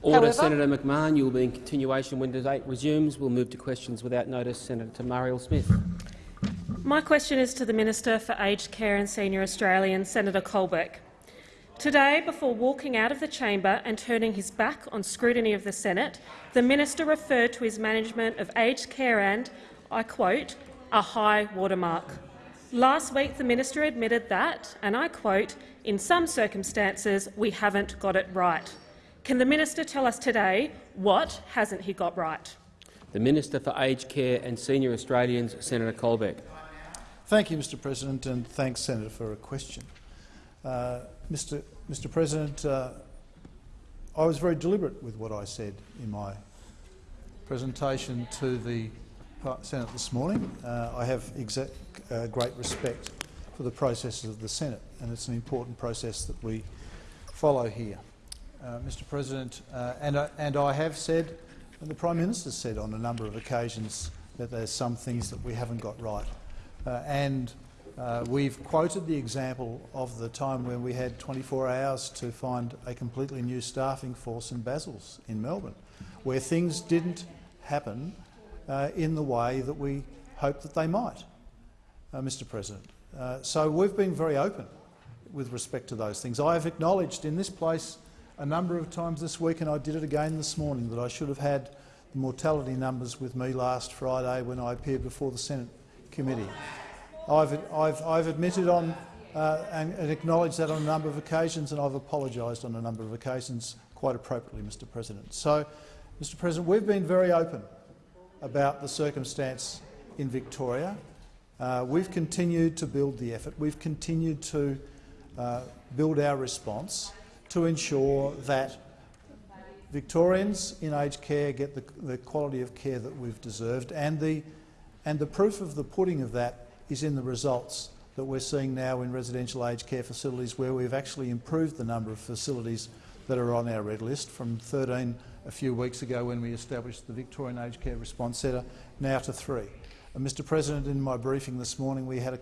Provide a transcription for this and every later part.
Order, However, Senator McMahon. You will be in continuation when debate resumes. We'll move to questions without notice. Senator Marielle Smith. My question is to the Minister for Aged Care and Senior Australians, Senator Colbeck. Today, before walking out of the chamber and turning his back on scrutiny of the Senate, the minister referred to his management of aged care and, I quote, a high watermark. Last week, the minister admitted that, and I quote, in some circumstances we haven't got it right. Can the minister tell us today what hasn't he got right? The Minister for Aged Care and Senior Australians, Senator Colbeck. Thank you, Mr President, and thanks, Senator, for a question. Uh, Mr, Mr President, uh, I was very deliberate with what I said in my presentation to the Senate this morning. Uh, I have uh, great respect for the processes of the Senate, and it's an important process that we follow here. Uh, Mr President, uh, and, I, and I have said, and the Prime Minister said on a number of occasions, that there's some things that we haven't got right. Uh, and uh, we've quoted the example of the time when we had 24 hours to find a completely new staffing force in Basils in Melbourne, where things didn't happen uh, in the way that we hoped that they might, uh, Mr President. So we've been very open with respect to those things. I have acknowledged in this place a number of times this week, and I did it again this morning, that I should have had the mortality numbers with me last Friday when I appeared before the Senate committee. I've, I've, I've admitted on uh, and, and, acknowledged that on a number of occasions, and I've apologised on a number of occasions quite appropriately, Mr President. So, Mr President, we've been very open about the circumstance in Victoria. Uh, we've continued to build the effort. We've continued to uh, build our response to ensure that Victorians in aged care get the, the quality of care that we've deserved, and the, and the proof of the pudding of that is in the results that we're seeing now in residential aged care facilities where we've actually improved the number of facilities that are on our red list from 13 a few weeks ago when we established the Victorian Aged Care Response Centre, now to three. And Mr President, in my briefing this morning we had a,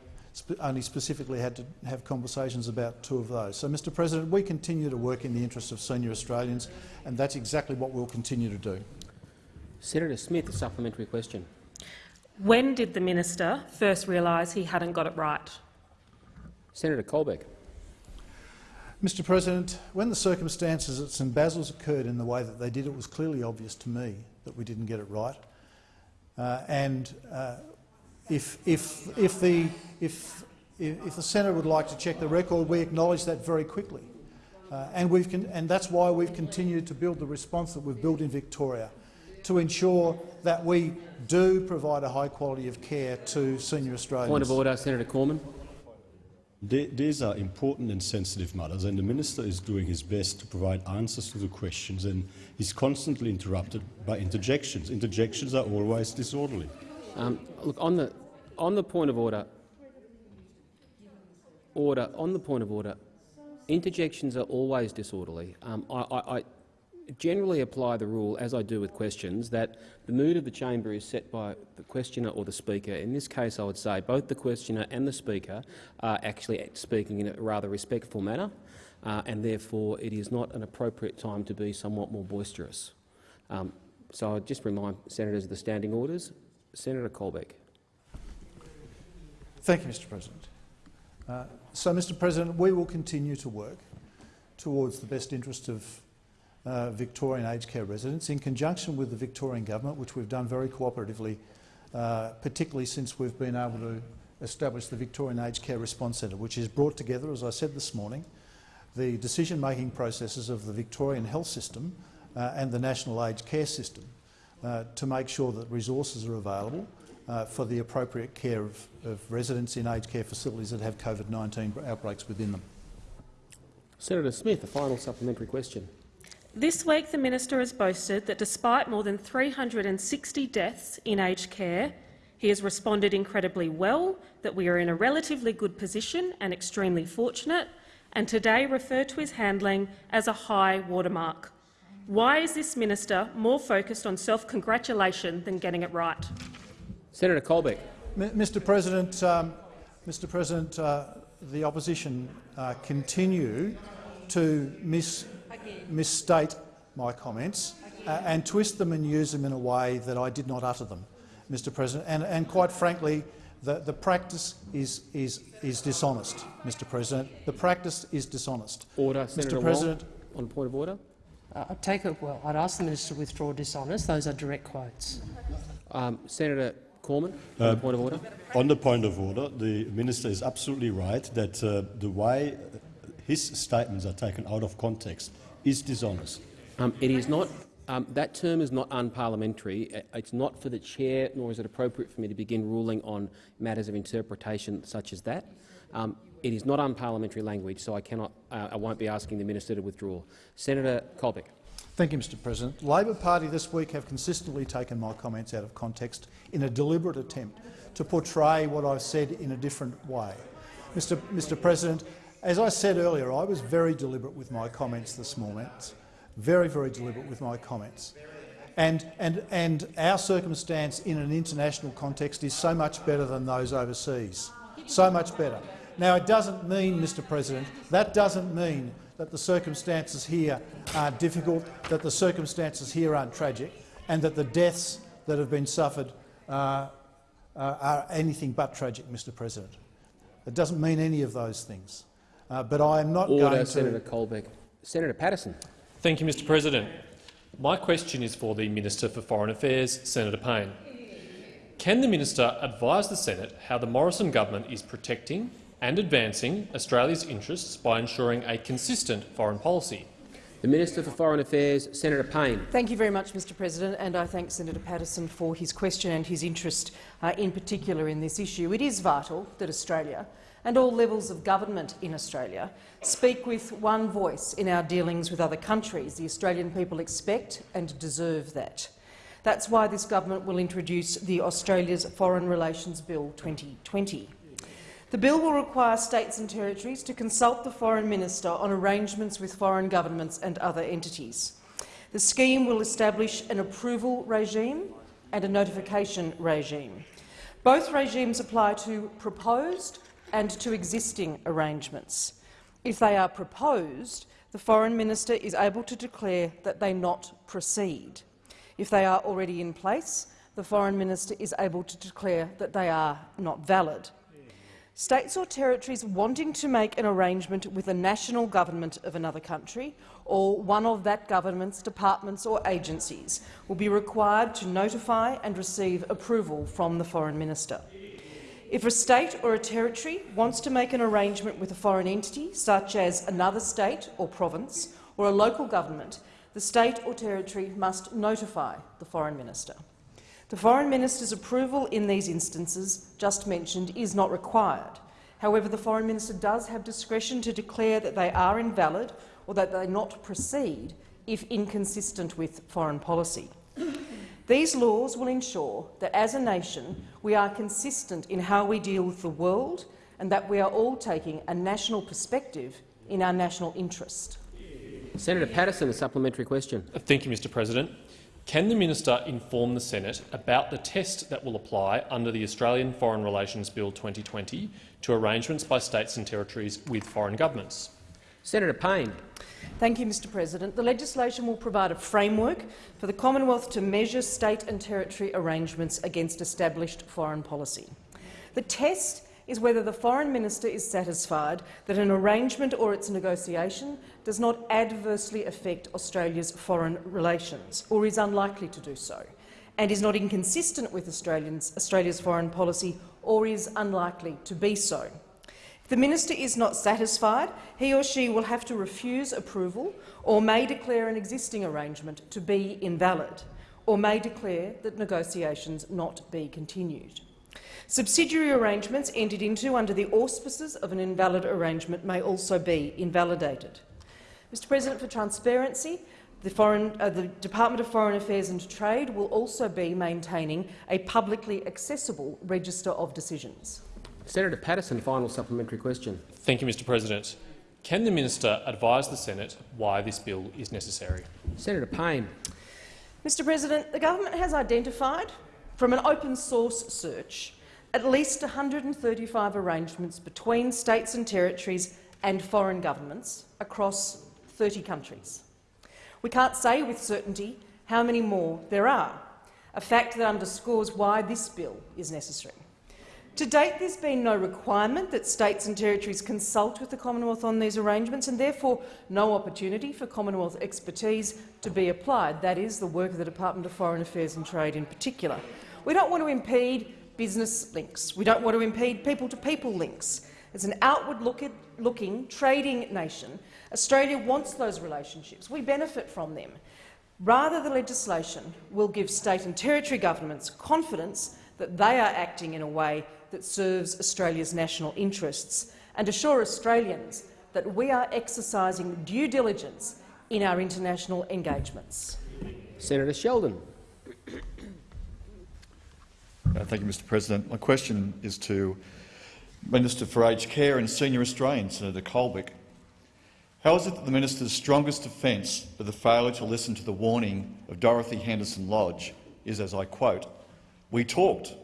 only specifically had to have conversations about two of those. So, Mr President, we continue to work in the interests of senior Australians, and that's exactly what we'll continue to do. Senator Smith, a supplementary question. When did the minister first realise he hadn't got it right? Senator Colbeck. Mr President, when the circumstances at St Basil's occurred in the way that they did, it was clearly obvious to me that we didn't get it right. Uh, and uh, if, if, if, the, if, if the Senate would like to check the record, we acknowledge that very quickly. Uh, and, we've and that's why we've continued to build the response that we've built in Victoria to ensure that we do provide a high quality of care to senior Australians. Point of order, Senator Cormann. These are important and sensitive matters, and the minister is doing his best to provide answers to the questions, and he's constantly interrupted by interjections. Interjections are always disorderly. Um, look, on the on the point of order, order on the point of order, interjections are always disorderly. Um, I, I, generally apply the rule, as I do with questions, that the mood of the chamber is set by the questioner or the speaker. In this case, I would say both the questioner and the speaker are actually speaking in a rather respectful manner, uh, and therefore it is not an appropriate time to be somewhat more boisterous. Um, so I just remind senators of the standing orders. Senator Colbeck. Thank you, Mr President. Uh, so, Mr President, we will continue to work towards the best interest of uh, Victorian aged care residents in conjunction with the Victorian government, which we've done very cooperatively, uh, particularly since we've been able to establish the Victorian Aged Care Response Centre, which has brought together, as I said this morning, the decision-making processes of the Victorian health system uh, and the national aged care system uh, to make sure that resources are available uh, for the appropriate care of, of residents in aged care facilities that have COVID-19 outbreaks within them. Senator Smith, a final supplementary question. This week the minister has boasted that despite more than 360 deaths in aged care, he has responded incredibly well, that we are in a relatively good position and extremely fortunate, and today referred to his handling as a high watermark. Why is this minister more focused on self-congratulation than getting it right? Senator Colbeck. M Mr President, um, Mr President, uh, the opposition uh, continue to miss misstate my comments uh, and twist them and use them in a way that I did not utter them, Mr President. And, and quite frankly, the, the practice is, is, is dishonest, Mr President. The practice is dishonest. Order, Senator Mr President, Wong, on point of order. Uh, I take it well. I'd ask the minister to withdraw dishonest. Those are direct quotes. Um, Senator Cormann, on the point of order. On the point of order, the minister is absolutely right that uh, the way his statements are taken out of context is dishonest. Um, it is not. Um, that term is not unparliamentary. Uh, It's not for the chair, nor is it appropriate for me to begin ruling on matters of interpretation such as that. Um, it is not unparliamentary language, so I cannot. Uh, I won't be asking the minister to withdraw. Senator Colbeck. Thank you, Mr President. Labor Party this week have consistently taken my comments out of context in a deliberate attempt to portray what I've said in a different way. Mr, Mr President, as I said earlier, I was very deliberate with my comments this morning, very, very deliberate with my comments. And, and, and our circumstance in an international context is so much better than those overseas, so much better. Now, it doesn't mean, Mr President, that doesn't mean that the circumstances here are difficult, that the circumstances here aren't tragic, and that the deaths that have been suffered uh, uh, are anything but tragic, Mr President. It doesn't mean any of those things. Uh, but I am not Order, going to— Senator Colbeck. Senator Paterson. Thank you, Mr President. My question is for the Minister for Foreign Affairs, Senator Payne. Can the minister advise the Senate how the Morrison government is protecting and advancing Australia's interests by ensuring a consistent foreign policy? The Minister for Foreign Affairs, Senator Payne. Thank you very much, Mr President, and I thank Senator Paterson for his question and his interest uh, in particular in this issue. It is vital that Australia and all levels of government in Australia speak with one voice in our dealings with other countries. The Australian people expect and deserve that. That's why this government will introduce the Australia's Foreign Relations Bill 2020. The bill will require states and territories to consult the Foreign Minister on arrangements with foreign governments and other entities. The scheme will establish an approval regime and a notification regime. Both regimes apply to proposed and to existing arrangements. If they are proposed, the Foreign Minister is able to declare that they not proceed. If they are already in place, the Foreign Minister is able to declare that they are not valid. States or territories wanting to make an arrangement with a national government of another country or one of that government's departments or agencies will be required to notify and receive approval from the Foreign Minister. If a state or a territory wants to make an arrangement with a foreign entity, such as another state or province or a local government, the state or territory must notify the Foreign Minister. The Foreign Minister's approval in these instances just mentioned is not required. However, the Foreign Minister does have discretion to declare that they are invalid or that they not proceed if inconsistent with foreign policy. These laws will ensure that as a nation we are consistent in how we deal with the world and that we are all taking a national perspective in our national interest. Senator Paterson, a supplementary question. Thank you, Mr President. Can the minister inform the Senate about the test that will apply under the Australian Foreign Relations Bill 2020 to arrangements by states and territories with foreign governments? Senator Payne. Thank you, Mr President. The legislation will provide a framework for the Commonwealth to measure state and territory arrangements against established foreign policy. The test is whether the Foreign Minister is satisfied that an arrangement or its negotiation does not adversely affect Australia's foreign relations, or is unlikely to do so, and is not inconsistent with Australia's foreign policy or is unlikely to be so. If the minister is not satisfied, he or she will have to refuse approval or may declare an existing arrangement to be invalid or may declare that negotiations not be continued. Subsidiary arrangements entered into under the auspices of an invalid arrangement may also be invalidated. Mr President, for transparency, the, foreign, uh, the, Department of Foreign Affairs and Trade will also be maintaining a publicly accessible register of decisions. Senator Paterson, final supplementary question. Thank you, Mr President. Can the minister advise the Senate why this bill is necessary? Senator Payne. Mr President, the government has identified, from an open source search, at least 135 arrangements between states and territories and foreign governments across 30 countries. We can't say with certainty how many more there are, a fact that underscores why this bill is necessary. To date, there's been no requirement that states and territories consult with the Commonwealth on these arrangements and therefore no opportunity for Commonwealth expertise to be applied. That is the work of the Department of Foreign Affairs and Trade in particular. We don't want to impede business links. We don't want to impede people-to-people -people links. As an outward-looking trading nation, Australia wants those relationships. We benefit from them. Rather, the legislation will give state and territory governments confidence that they are acting in a way that serves Australia's national interests and assure Australians that we are exercising due diligence in our international engagements. Senator Sheldon. Uh, thank you, Mr President. My question is to Minister for Aged Care and Senior Australian, Senator Colbeck. How is it that the minister's strongest defence of the failure to listen to the warning of Dorothy Henderson Lodge is, as I quote, we talked.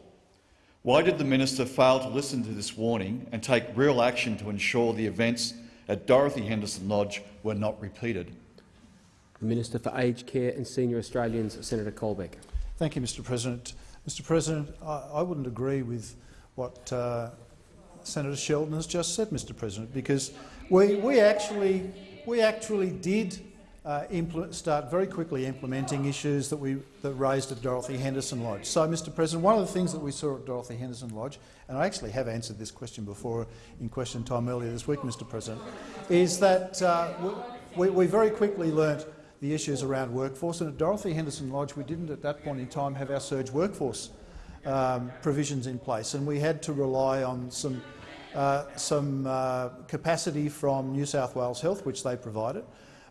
Why did the minister fail to listen to this warning and take real action to ensure the events at Dorothy Henderson Lodge were not repeated? The Minister for Aged Care and Senior Australians, Senator Colbeck. Thank you, Mr President. Mr President, I, I wouldn't agree with what uh, Senator Sheldon has just said, Mr President, because we, we, actually, we actually did uh, start very quickly implementing issues that we that raised at Dorothy Henderson Lodge. So, Mr President, one of the things that we saw at Dorothy Henderson Lodge, and I actually have answered this question before in question time earlier this week, Mr President, is that uh, we, we very quickly learnt the issues around workforce. And at Dorothy Henderson Lodge, we didn't at that point in time have our surge workforce um, provisions in place, and we had to rely on some, uh, some uh, capacity from New South Wales Health, which they provided,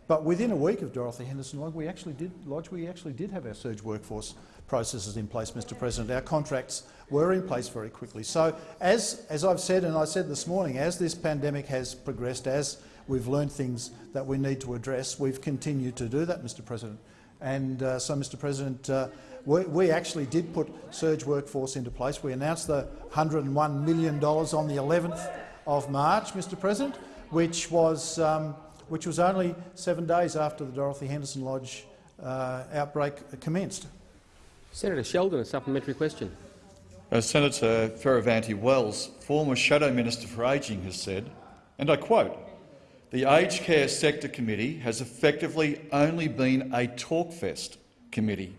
but within a week of Dorothy Henderson Lodge, we actually did, Lodge, we actually did have our surge workforce processes in place, Mr President. Our contracts were in place very quickly. So, as, as I've said and I said this morning, as this pandemic has progressed, as we've learned things that we need to address, we've continued to do that, Mr President. And uh, so, Mr President, uh, we, we, actually did put surge workforce into place. We announced the $101 million on the 11th of March, Mr President, which was um, which was only seven days after the Dorothy Henderson Lodge uh, outbreak commenced. Senator Sheldon, a supplementary question. Uh, Senator Fierravanti-Wells, former Shadow Minister for Ageing, has said, and I quote, the Aged Care Sector Committee has effectively only been a talkfest committee,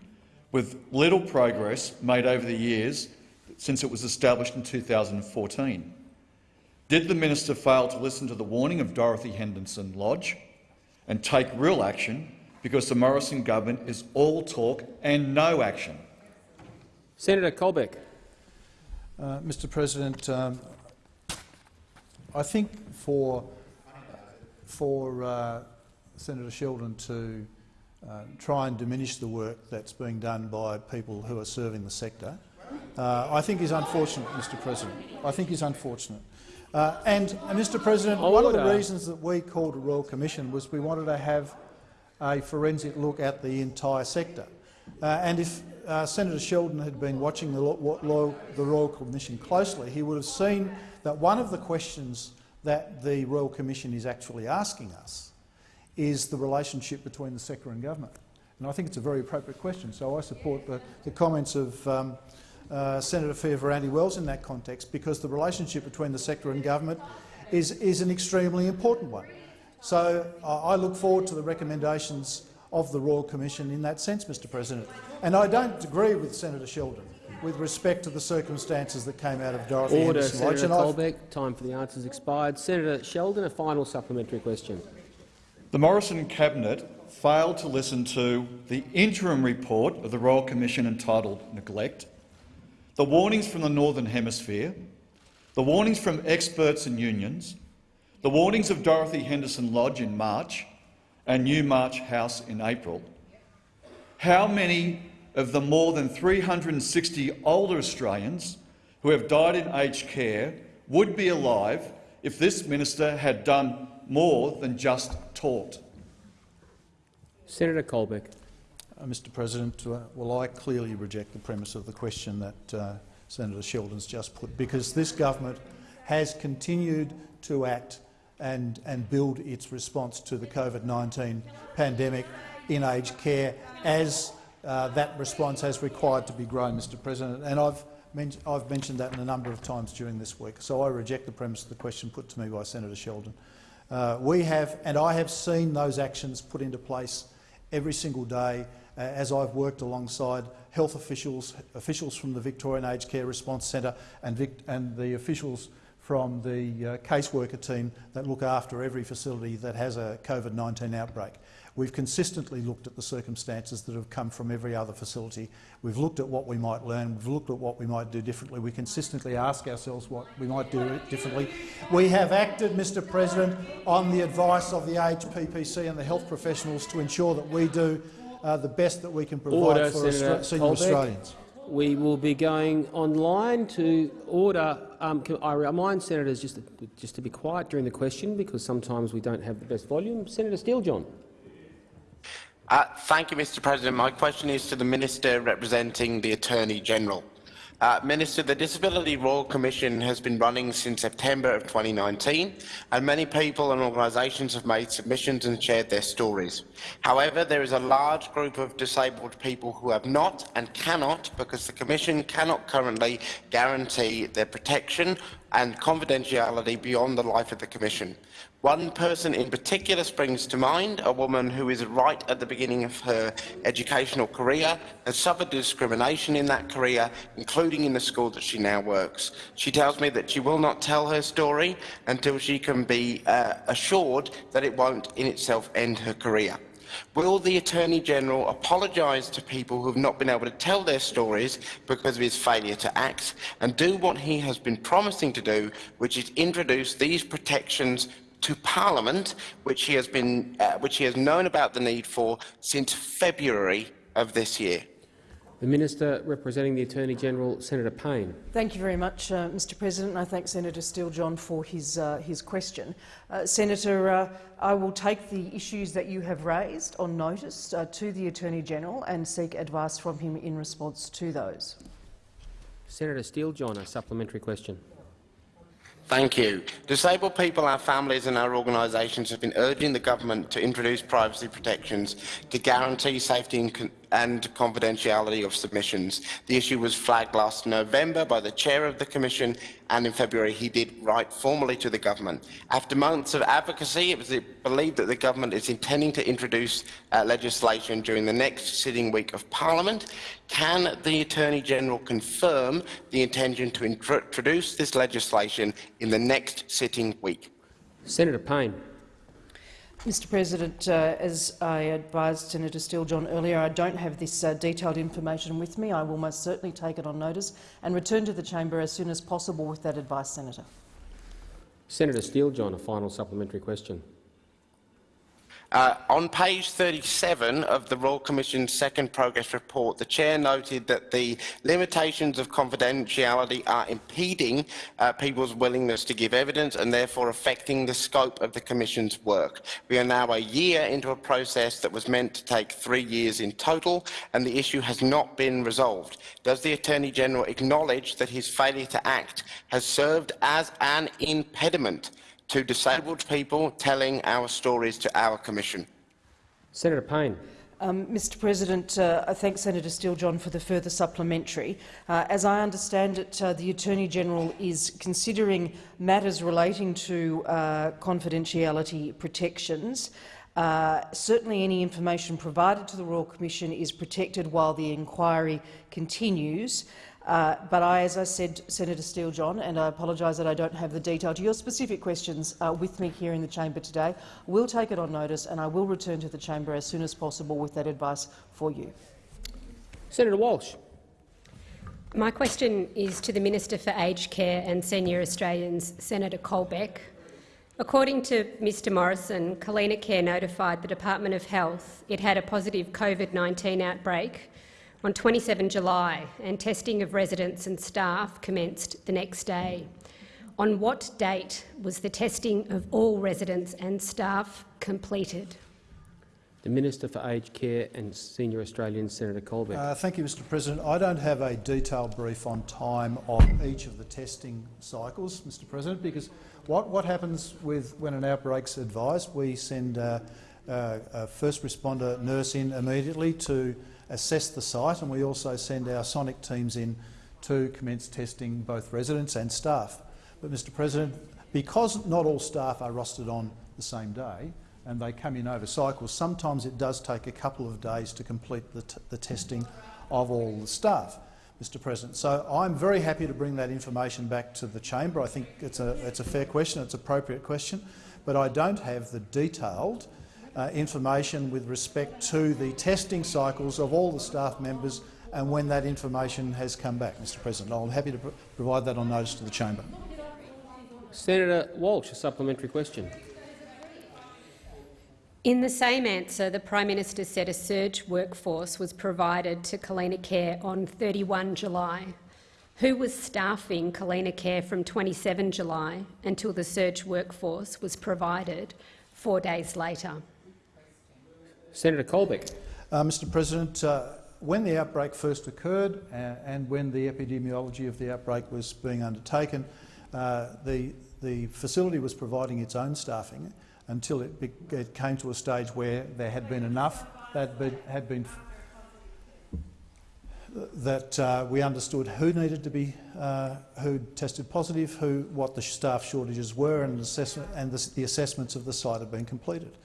with little progress made over the years since it was established in 2014. Did the minister fail to listen to the warning of Dorothy Henderson Lodge and take real action because the Morrison government is all talk and no action? Senator Colbeck. Uh, Mr President, um, I think for, for uh, Senator Sheldon to uh, try and diminish the work that's being done by people who are serving the sector, uh, I think is unfortunate, Mr President. I think is unfortunate. Uh, and, uh, Mr President, Order. one of the reasons that we called a Royal Commission was we wanted to have a forensic look at the entire sector. Uh, and if uh, Senator Sheldon had been watching the, the Royal Commission closely, he would have seen that one of the questions that the Royal Commission is actually asking us is the relationship between the sector and government. And I think it's a very appropriate question, so I support the, the comments of um, uh, Senator Fierravanti-Wells in that context because the relationship between the sector and government is, is an extremely important one. So uh, I look forward to the recommendations of the Royal Commission in that sense, Mr President. And I don't agree with Senator Sheldon with respect to the circumstances that came out of Dorothy Order, Henderson Senator Colbeck. Time for the answers expired. Senator Sheldon, a final supplementary question. The Morrison cabinet failed to listen to the interim report of the Royal Commission entitled Neglect the warnings from the Northern Hemisphere, the warnings from experts and unions, the warnings of Dorothy Henderson Lodge in March and Newmarch House in April. How many of the more than 360 older Australians who have died in aged care would be alive if this minister had done more than just taught. Senator Colbeck. Uh, Mr President, uh, well, I clearly reject the premise of the question that uh, Senator Sheldon's just put, because this government has continued to act and, and build its response to the COVID-19 pandemic in aged care as uh, that response has required to be grown, Mr President. And I've, men I've mentioned that in a number of times during this week. So I reject the premise of the question put to me by Senator Sheldon. Uh, we have, and I have seen those actions put into place every single day uh, as I've worked alongside health officials, officials from the Victorian Aged Care Response Centre and, Vic and the officials from the uh, caseworker team that look after every facility that has a COVID-19 outbreak. We've consistently looked at the circumstances that have come from every other facility. We've looked at what we might learn. We've looked at what we might do differently. We consistently ask ourselves what we might do differently. We have acted, Mr President, on the advice of the HPPC and the health professionals to ensure that we do uh, the best that we can provide Order, for Senator senior Colbeck. Australians. We will be going online to order. Um, I remind senators just to, just to be quiet during the question because sometimes we don't have the best volume. Senator Steele-John. Uh, thank you, Mr President. My question is to the Minister representing the Attorney-General. Uh, Minister, the Disability Royal Commission has been running since September of 2019 and many people and organisations have made submissions and shared their stories. However, there is a large group of disabled people who have not and cannot, because the Commission cannot currently guarantee their protection and confidentiality beyond the life of the Commission. One person in particular springs to mind, a woman who is right at the beginning of her educational career, has suffered discrimination in that career, including in the school that she now works. She tells me that she will not tell her story until she can be uh, assured that it won't in itself end her career. Will the Attorney-General apologise to people who have not been able to tell their stories because of his failure to act and do what he has been promising to do, which is introduce these protections to Parliament, which he has been, uh, which he has known about the need for since February of this year. The Minister representing the Attorney-General, Senator Payne. Thank you very much, uh, Mr President. I thank Senator Steele-John for his, uh, his question. Uh, Senator, uh, I will take the issues that you have raised on notice uh, to the Attorney-General and seek advice from him in response to those. Senator Steele-John, a supplementary question. Thank you. Disabled people, our families and our organisations have been urging the government to introduce privacy protections to guarantee safety and, and confidentiality of submissions. The issue was flagged last November by the chair of the Commission and in February he did write formally to the government. After months of advocacy, it was believed that the government is intending to introduce uh, legislation during the next sitting week of Parliament. Can the Attorney-General confirm the intention to introduce this legislation in the next sitting week? Senator Payne. Mr President, uh, as I advised Senator Steele-John earlier, I don't have this uh, detailed information with me. I will most certainly take it on notice and return to the chamber as soon as possible with that advice, Senator. Senator Steele-John, a final supplementary question. Uh, on page 37 of the Royal Commission's second progress report, the Chair noted that the limitations of confidentiality are impeding uh, people's willingness to give evidence and therefore affecting the scope of the Commission's work. We are now a year into a process that was meant to take three years in total and the issue has not been resolved. Does the Attorney-General acknowledge that his failure to act has served as an impediment to disabled people telling our stories to our Commission. Senator Payne. Um, Mr President, uh, I thank Senator Steele-John for the further supplementary. Uh, as I understand it, uh, the Attorney-General is considering matters relating to uh, confidentiality protections. Uh, certainly any information provided to the Royal Commission is protected while the inquiry continues. Uh, but I, as I said, Senator Steele-John, and I apologise that I don't have the detail to your specific questions uh, with me here in the chamber today, will take it on notice and I will return to the chamber as soon as possible with that advice for you. Senator Walsh. My question is to the Minister for Aged Care and Senior Australians, Senator Colbeck. According to Mr Morrison, Kalyna Care notified the Department of Health it had a positive COVID-19 outbreak on 27 July and testing of residents and staff commenced the next day. On what date was the testing of all residents and staff completed? The Minister for Aged Care and Senior Australians, Senator Colbeck. Uh, thank you, Mr President. I don't have a detailed brief on time of each of the testing cycles, Mr President, because what, what happens with when an outbreak's advised, we send uh, uh, a first responder nurse in immediately to assess the site, and we also send our sonic teams in to commence testing both residents and staff. But, Mr President, because not all staff are rostered on the same day and they come in over cycles, sometimes it does take a couple of days to complete the, the testing of all the staff. Mr President. So I'm very happy to bring that information back to the chamber. I think it's a, it's a fair question, it's an appropriate question, but I don't have the detailed uh, information with respect to the testing cycles of all the staff members and when that information has come back, Mr President. I'm happy to pr provide that on notice to the chamber. Senator Walsh, a supplementary question. In the same answer, the Prime Minister said a surge workforce was provided to Kalyna Care on 31 July. Who was staffing Kalyna Care from 27 July until the surge workforce was provided four days later? Senator Colbeck. Uh, Mr President, uh, when the outbreak first occurred uh, and when the epidemiology of the outbreak was being undertaken, uh, the, the facility was providing its own staffing until it, it came to a stage where there had been enough that be, had been that uh, we understood who needed to be uh, who tested positive, who what the staff shortages were, and, and the, the assessments of the site had been completed.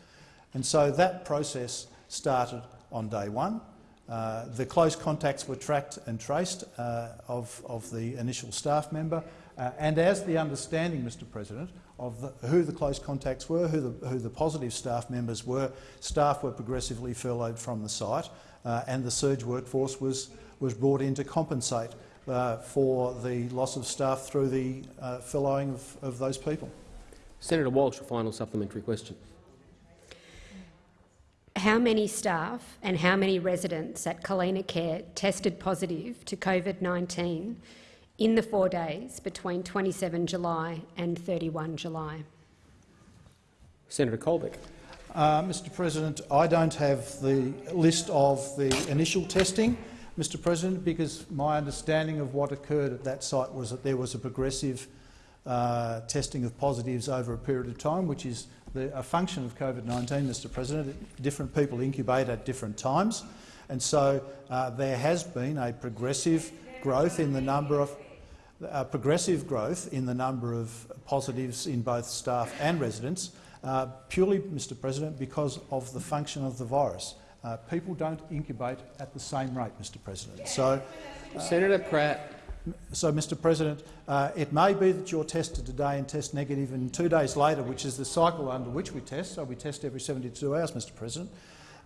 And so that process started on day one. Uh, the close contacts were tracked and traced uh, of, of the initial staff member, uh, and as the understanding, Mr President, of the, who the close contacts were, who the, who the positive staff members were, staff were progressively furloughed from the site, uh, and the surge workforce was, was brought in to compensate uh, for the loss of staff through the uh, furloughing of, of those people. Senator Walsh, a final supplementary question. How many staff and how many residents at Kalyna Care tested positive to COVID-19 in the four days between 27 July and 31 July? Senator Colbeck. Uh, Mr President, I don't have the list of the initial testing, Mr President, because my understanding of what occurred at that site was that there was a progressive uh, testing of positives over a period of time, which is the, a function of COVID-19, Mr President. Different people incubate at different times, and so uh, there has been a progressive growth in the number of uh, progressive growth in the number of positives in both staff and residents, uh, purely, Mr President, because of the function of the virus. Uh, people don't incubate at the same rate, Mr President. So, Senator Pratt. So, Mr President, uh, it may be that you're tested today and test negative and two days later, which is the cycle under which we test, so we test every 72 hours, Mr President,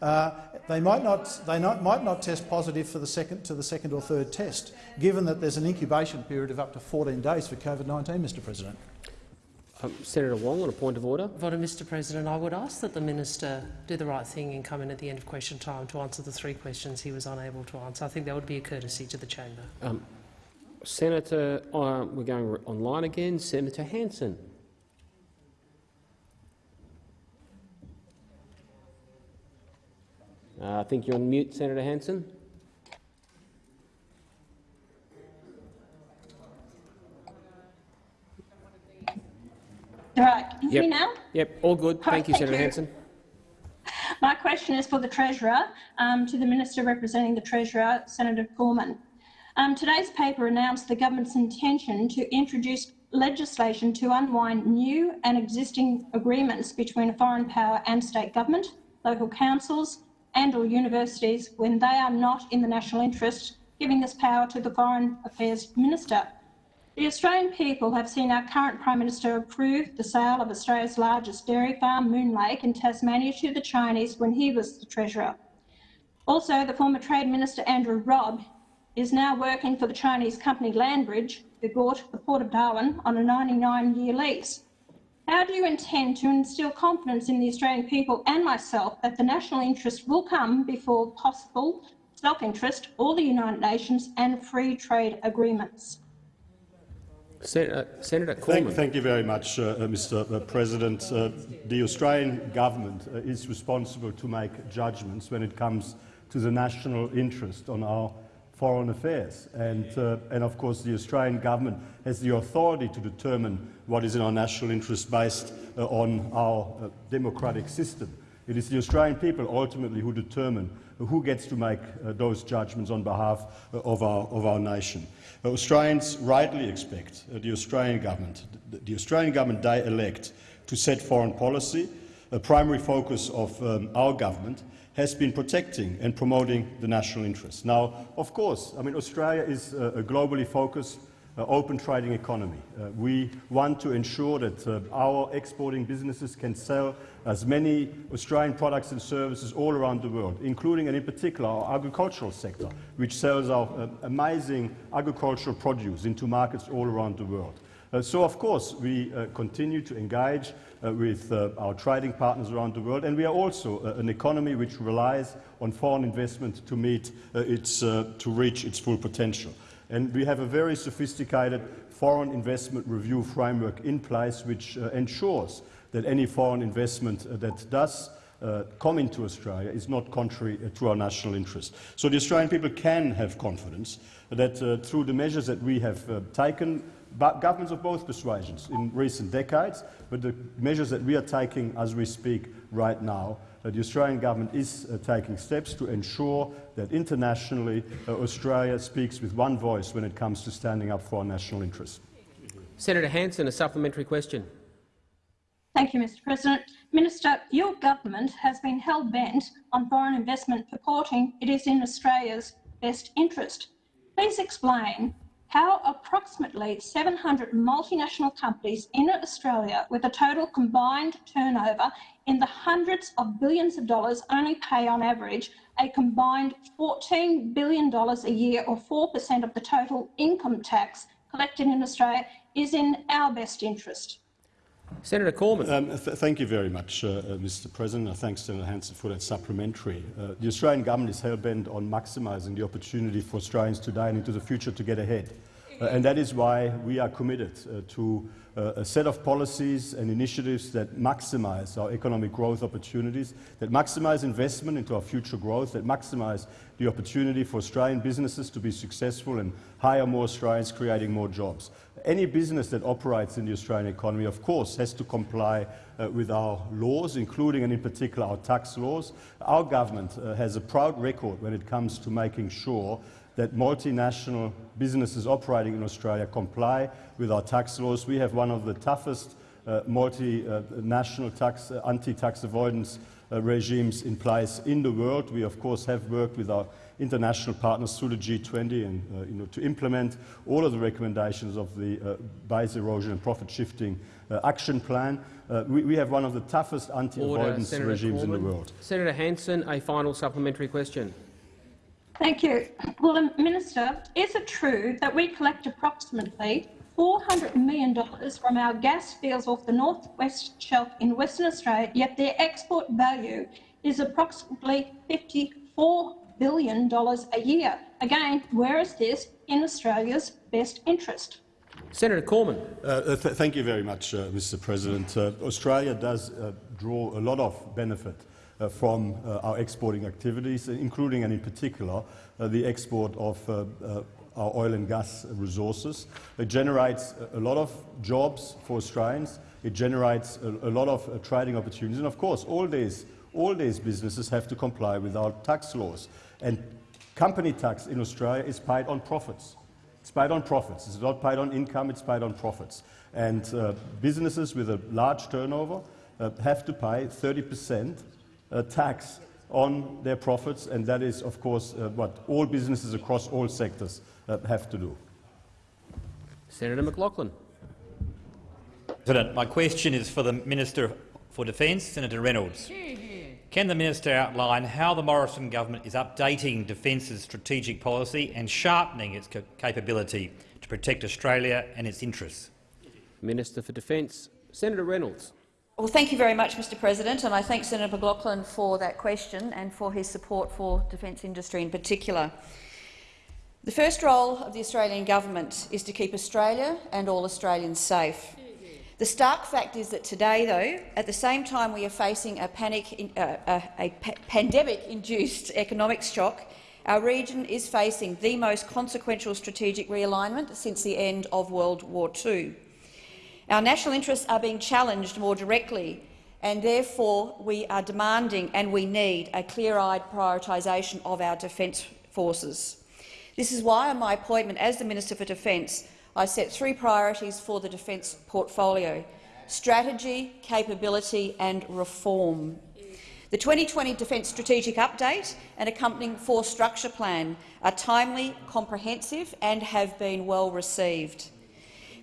uh, they might not, they not, might not test positive for the second, to the second or third test, given that there's an incubation period of up to 14 days for COVID-19, Mr President. Um, Senator Wong, on a point of order. Vote Mr President, I would ask that the minister do the right thing and come in at the end of question time to answer the three questions he was unable to answer. I think that would be a courtesy to the chamber. Um, Senator, uh, we're going online again. Senator Hanson. Uh, I think you're on mute, Senator Hanson. Right, can you Yep. hear me now? Yep, all good. Thank you, thank Senator you. Hanson. My question is for the Treasurer, um, to the Minister representing the Treasurer, Senator Cormann. Um, today's paper announced the government's intention to introduce legislation to unwind new and existing agreements between a foreign power and state government, local councils and or universities when they are not in the national interest, giving this power to the Foreign Affairs Minister. The Australian people have seen our current Prime Minister approve the sale of Australia's largest dairy farm, Moon Lake, in Tasmania to the Chinese when he was the Treasurer. Also, the former Trade Minister Andrew Robb is now working for the Chinese company Landbridge, who bought the Port of Darwin on a 99-year lease. How do you intend to instil confidence in the Australian people and myself that the national interest will come before possible self-interest or the United Nations and free trade agreements? Sen uh, Senator Thank, Cormann. thank you very much, uh, uh, Mr President. Uh, the Australian government uh, is responsible to make judgments when it comes to the national interest on our foreign affairs. And, uh, and of course, the Australian government has the authority to determine what is in our national interest based uh, on our uh, democratic system. It is the Australian people ultimately who determine who gets to make uh, those judgments on behalf uh, of, our, of our nation. Uh, Australians rightly expect the Australian government, the, the Australian government they elect, to set foreign policy. A primary focus of um, our government has been protecting and promoting the national interest. Now, of course, I mean, Australia is uh, a globally focused uh, open trading economy. Uh, we want to ensure that uh, our exporting businesses can sell as many Australian products and services all around the world, including and in particular our agricultural sector, which sells our uh, amazing agricultural produce into markets all around the world. Uh, so, of course, we continue to engage with our trading partners around the world, and we are also an economy which relies on foreign investment to, meet, its, to reach its full potential. And we have a very sophisticated foreign investment review framework in place which uh, ensures that any foreign investment uh, that does uh, come into Australia is not contrary uh, to our national interest. So the Australian people can have confidence that uh, through the measures that we have uh, taken, governments of both persuasions in recent decades, but the measures that we are taking as we speak right now, that the Australian government is uh, taking steps to ensure that internationally uh, Australia speaks with one voice when it comes to standing up for our national interests. Senator Hanson, a supplementary question. Thank you, Mr President. Minister, your government has been hell-bent on foreign investment purporting it is in Australia's best interest. Please explain how approximately 700 multinational companies in Australia with a total combined turnover in the hundreds of billions of dollars only pay on average a combined $14 billion a year or 4% of the total income tax collected in Australia is in our best interest. Senator Cormann. Um, th thank you very much, uh, uh, Mr President. Uh, thanks, Senator Hanson, for that supplementary. Uh, the Australian government is hell-bent on maximising the opportunity for Australians today and into the future to get ahead. Uh, and that is why we are committed uh, to a set of policies and initiatives that maximise our economic growth opportunities, that maximise investment into our future growth, that maximise the opportunity for Australian businesses to be successful and hire more Australians, creating more jobs any business that operates in the Australian economy, of course, has to comply uh, with our laws, including and in particular our tax laws. Our government uh, has a proud record when it comes to making sure that multinational businesses operating in Australia comply with our tax laws. We have one of the toughest uh, multinational tax, uh, anti-tax avoidance uh, regimes in place in the world. We, of course, have worked with our international partners through the G20 and uh, you know, to implement all of the recommendations of the uh, base erosion and profit shifting uh, action plan. Uh, we, we, have one of the toughest anti-avoidance regimes Cormann. in the world. Senator Hanson, a final supplementary question. Thank you. Well, Minister, is it true that we collect approximately $400 million from our gas fields off the northwest shelf in Western Australia, yet their export value is approximately 54 billion dollars a year. Again, where is this in Australia's best interest? Senator Cormann. Uh, th thank you very much, uh, Mr. President. Uh, Australia does uh, draw a lot of benefit uh, from uh, our exporting activities, including and in particular the export of our oil and gas resources. It generates a lot of jobs for Australians. It generates a, a lot of trading opportunities, and of course, all these all these businesses have to comply with our tax laws. And company tax in Australia is paid on profits. It's paid on profits. It's not paid on income, it's paid on profits. And uh, businesses with a large turnover uh, have to pay 30% uh, tax on their profits, and that is, of course, uh, what all businesses across all sectors uh, have to do. Senator McLachlan. President, my question is for the Minister for Defence, Senator Reynolds. Can the minister outline how the Morrison government is updating Defence's strategic policy and sharpening its capability to protect Australia and its interests? Minister for Defence, Senator Reynolds. Well, thank you very much, Mr President, and I thank Senator McLachlan for that question and for his support for defence industry in particular. The first role of the Australian government is to keep Australia and all Australians safe. The stark fact is that today, though, at the same time we are facing a, uh, a, a pandemic-induced economic shock, our region is facing the most consequential strategic realignment since the end of World War II. Our national interests are being challenged more directly, and therefore we are demanding and we need a clear-eyed prioritisation of our defence forces. This is why, on my appointment as the Minister for Defence, I set three priorities for the defence portfolio strategy, capability and reform. The 2020 Defence Strategic Update and accompanying Force Structure Plan are timely, comprehensive and have been well received.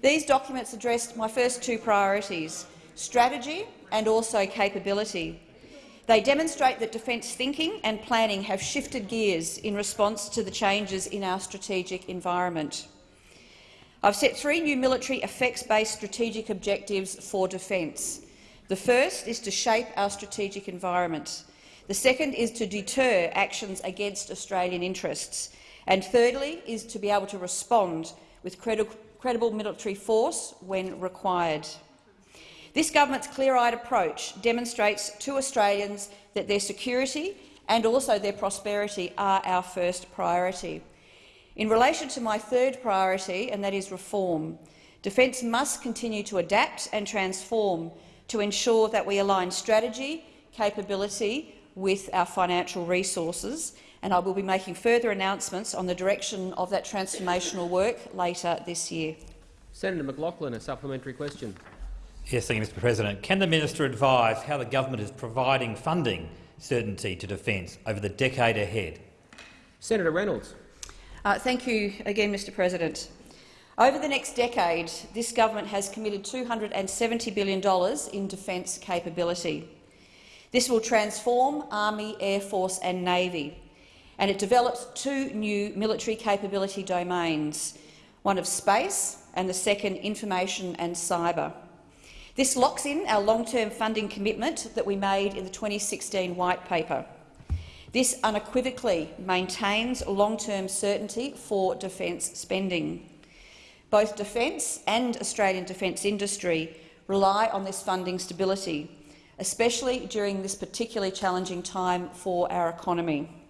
These documents addressed my first two priorities, strategy and also capability. They demonstrate that defence thinking and planning have shifted gears in response to the changes in our strategic environment. I've set three new military effects-based strategic objectives for defence. The first is to shape our strategic environment. The second is to deter actions against Australian interests. And thirdly is to be able to respond with credi credible military force when required. This government's clear-eyed approach demonstrates to Australians that their security and also their prosperity are our first priority. In relation to my third priority, and that is reform, Defence must continue to adapt and transform to ensure that we align strategy, capability with our financial resources, and I will be making further announcements on the direction of that transformational work later this year. Senator McLachlan, a supplementary question. Yes, thank you, Mr President. Can the minister advise how the government is providing funding certainty to defence over the decade ahead? Senator Reynolds. Uh, thank you again, Mr President. Over the next decade, this government has committed $270 billion in defence capability. This will transform Army, Air Force and Navy, and it develops two new military capability domains, one of space and the second information and cyber. This locks in our long-term funding commitment that we made in the 2016 White Paper. This unequivocally maintains long-term certainty for defence spending. Both defence and Australian defence industry rely on this funding stability, especially during this particularly challenging time for our economy.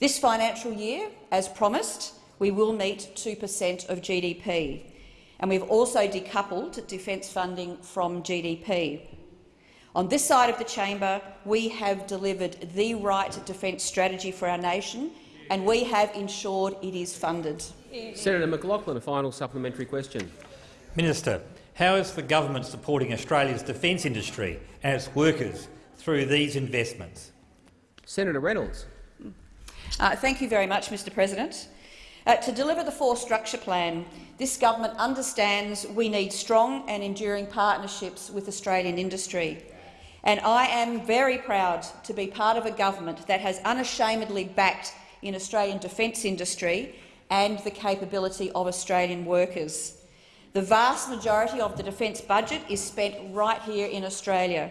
This financial year, as promised, we will meet 2 per cent of GDP, and we've also decoupled defence funding from GDP. On this side of the chamber, we have delivered the right defence strategy for our nation, and we have ensured it is funded. Senator McLachlan, a final supplementary question. Minister, how is the government supporting Australia's defence industry and its workers through these investments? Senator Reynolds. Uh, thank you very much, Mr President. Uh, to deliver the Force Structure Plan, this government understands we need strong and enduring partnerships with Australian industry. And I am very proud to be part of a government that has unashamedly backed in Australian defence industry and the capability of Australian workers. The vast majority of the defence budget is spent right here in Australia.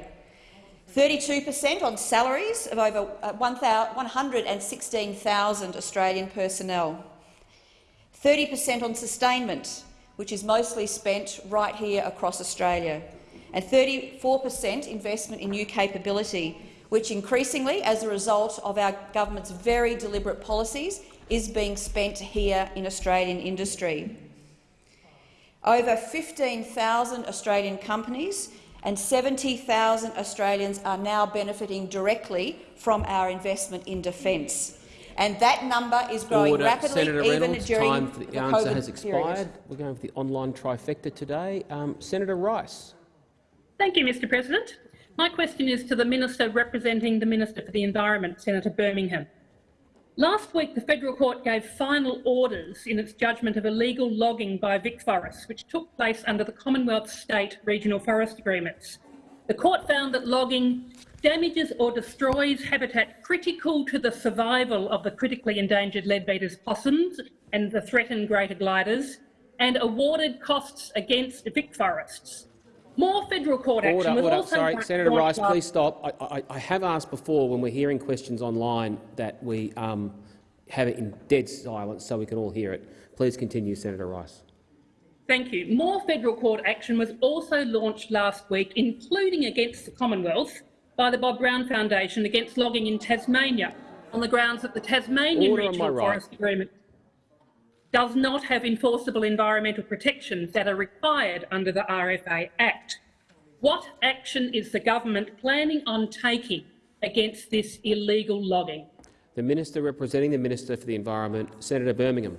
32 per cent on salaries of over uh, 116,000 Australian personnel. 30 per cent on sustainment, which is mostly spent right here across Australia, and 34 per cent investment in new capability, which increasingly, as a result of our government's very deliberate policies, is being spent here in Australian industry. Over 15,000 Australian companies and 70,000 Australians are now benefiting directly from our investment in defence and that number is growing Order. rapidly Senator even Reynolds, during time for the, the answer COVID has expired. period. We're going for the online trifecta today. Um, Senator Rice. Thank you, Mr President. My question is to the Minister representing the Minister for the Environment, Senator Birmingham. Last week, the Federal Court gave final orders in its judgment of illegal logging by Vic VicForests, which took place under the Commonwealth State Regional Forest Agreements. The court found that logging damages or destroys habitat critical to the survival of the critically endangered Leadbeater's possums and the threatened greater gliders, and awarded costs against VicForests. More federal court action Order, was order. also Sorry, Senator Rice, please stop. I, I, I have asked before when we're hearing questions online that we um, have it in dead silence so we can all hear it. Please continue, Senator Rice. Thank you. More federal court action was also launched last week, including against the Commonwealth, by the Bob Brown Foundation against logging in Tasmania on the grounds that the Tasmanian Order Regional my right. Forest Agreement does not have enforceable environmental protections that are required under the RFA Act. What action is the government planning on taking against this illegal logging? The Minister representing the Minister for the Environment, Senator Birmingham.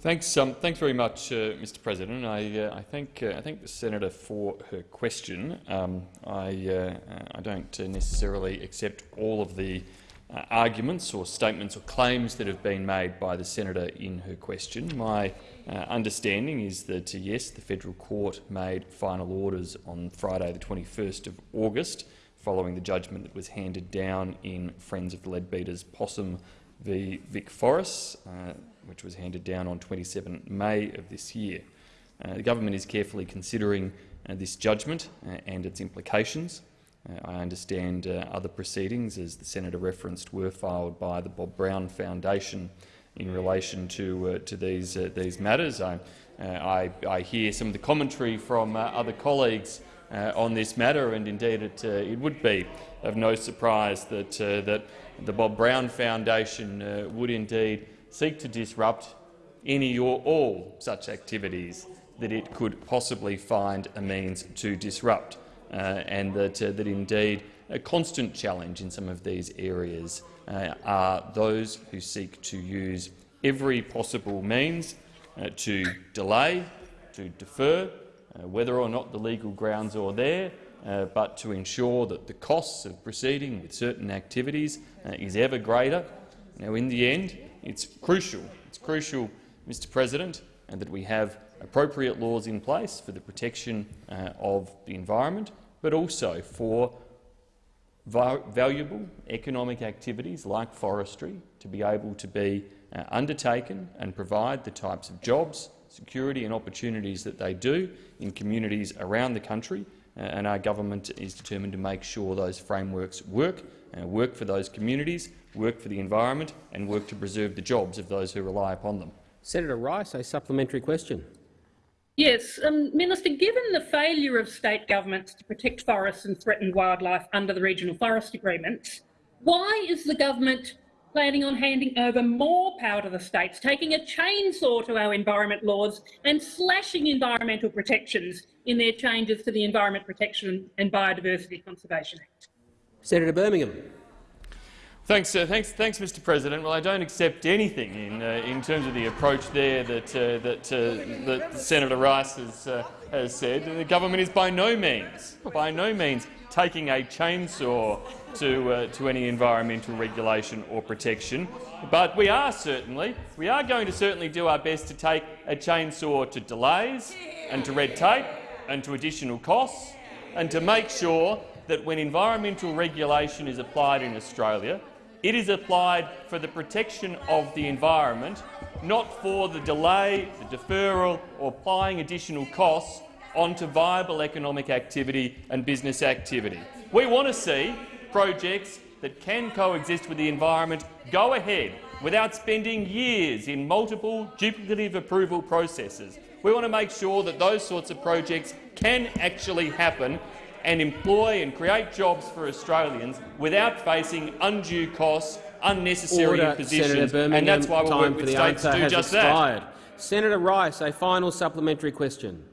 Thanks, um, thanks very much, uh, Mr. President. I, uh, I thank uh, I thank the senator for her question. Um, I uh, I don't necessarily accept all of the uh, arguments or statements or claims that have been made by the senator in her question. My uh, understanding is that yes, the federal court made final orders on Friday, the 21st of August, following the judgment that was handed down in Friends of the Leadbeater's Possum v Vic Forest which was handed down on 27 May of this year. Uh, the government is carefully considering uh, this judgment uh, and its implications. Uh, I understand uh, other proceedings, as the senator referenced, were filed by the Bob Brown Foundation in relation to uh, to these these matters. I, I, I, hear some of the commentary from other colleagues on this matter, and indeed it, it would be of no surprise that that the Bob Brown Foundation would indeed seek to disrupt any or all such activities that it could possibly find a means to disrupt, uh, and that, uh, that indeed a constant challenge in some of these areas uh, are those who seek to use every possible means uh, to delay, to defer, uh, whether or not the legal grounds are there, uh, but to ensure that the costs of proceeding with certain activities is ever greater. Now, in the end, it's crucial, it's crucial, Mr President, and that we have appropriate laws in place for the protection uh, of the environment, but also for valuable economic activities like forestry to be able to be uh, undertaken and provide the types of jobs, security and opportunities that they do in communities around the country. Uh, and our government is determined to make sure those frameworks work, uh, work for those communities, work for the environment and work to preserve the jobs of those who rely upon them. Senator Rice, a supplementary question. Yes, um, Minister, given the failure of state governments to protect forests and threatened wildlife under the regional forest agreements, why is the government planning on handing over more power to the states, taking a chainsaw to our environment laws and slashing environmental protections in their changes to the Environment Protection and Biodiversity Conservation Act? Senator Birmingham. Thanks, uh, thanks, thanks, Mr. President. Well, I don't accept anything in uh, in terms of the approach there that uh, that, uh, that Senator Rice has uh, has said. The government is by no means, by no means, taking a chainsaw to uh, to any environmental regulation or protection. But we are certainly we are going to certainly do our best to take a chainsaw to delays and to red tape and to additional costs and to make sure that when environmental regulation is applied in Australia, it is applied for the protection of the environment, not for the delay, the deferral or applying additional costs onto viable economic activity and business activity. We want to see projects that can coexist with the environment go ahead without spending years in multiple duplicative approval processes. We want to make sure that those sorts of projects can actually happen and employ and create jobs for Australians without facing undue costs, unnecessary Order, impositions, and that's why we work with states to do just expired. that. Senator Rice, a final supplementary question.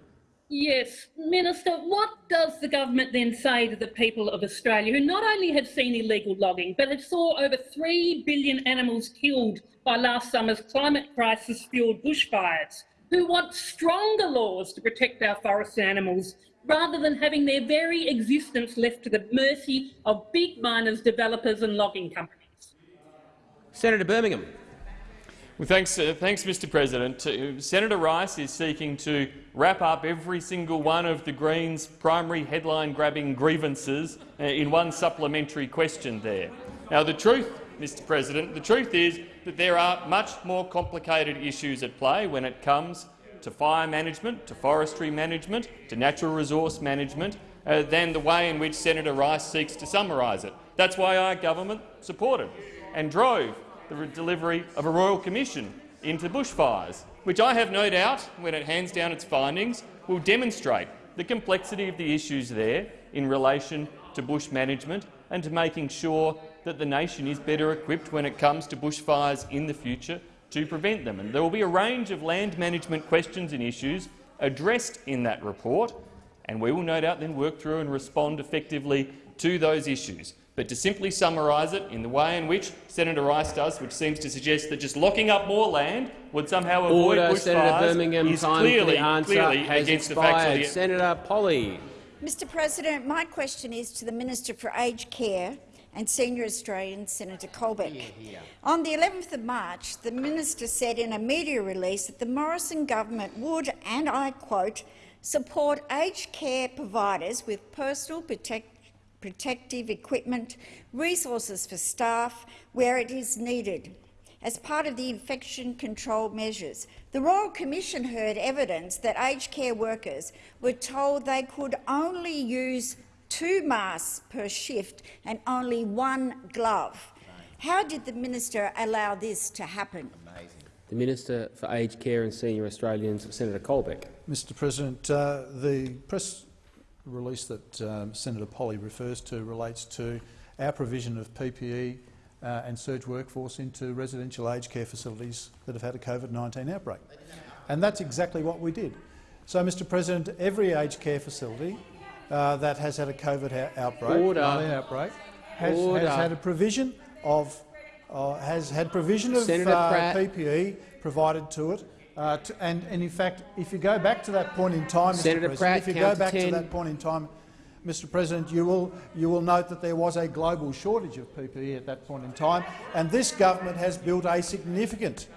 Yes, Minister, what does the government then say to the people of Australia who not only have seen illegal logging, but have saw over 3 billion animals killed by last summer's climate crisis-fuelled bushfires, who want stronger laws to protect our forest animals rather than having their very existence left to the mercy of big miners, developers and logging companies. Senator Birmingham. Well, thanks, uh, thanks, Mr. President. Uh, Senator Rice is seeking to wrap up every single one of the Greens' primary headline-grabbing grievances uh, in one supplementary question there. Now, the truth, Mr. President, the truth is that there are much more complicated issues at play when it comes to fire management, to forestry management, to natural resource management, uh, than the way in which Senator Rice seeks to summarise it. That's why our government supported and drove the delivery of a royal commission into bushfires, which I have no doubt, when it hands down its findings, will demonstrate the complexity of the issues there in relation to bush management and to making sure that the nation is better equipped when it comes to bushfires in the future to prevent them. And there will be a range of land management questions and issues addressed in that report, and we will no doubt then work through and respond effectively to those issues. But to simply summarise it in the way in which Senator Rice does, which seems to suggest that just locking up more land would somehow avoid Order, bushfires, Senator Birmingham. is time clearly, the answer clearly has against expired. the facts of the Senator Polly. Mr President, my question is to the Minister for Aged Care and Senior Australian, Senator Colbeck. On the 11th of March, the minister said in a media release that the Morrison government would, and I quote, support aged care providers with personal protect protective equipment, resources for staff where it is needed. As part of the infection control measures, the Royal Commission heard evidence that aged care workers were told they could only use two masks per shift and only one glove. How did the minister allow this to happen? The Minister for Aged Care and Senior Australians, Senator Colbeck. Mr President, uh, the press release that um, Senator Polly refers to relates to our provision of PPE uh, and surge workforce into residential aged care facilities that have had a COVID-19 outbreak. And that's exactly what we did. So, Mr President, every aged care facility uh, that has had a COVID outbreak, Order. outbreak has, Order. has had a provision of uh, has had provision of uh, PPE provided to it. Uh, to, and, and in fact, if you go back to that point in time, Mr. Senator President, Pratt, if you go back 10. to that point in time, Mr. President, you will you will note that there was a global shortage of PPE at that point in time, and this government has built a significant,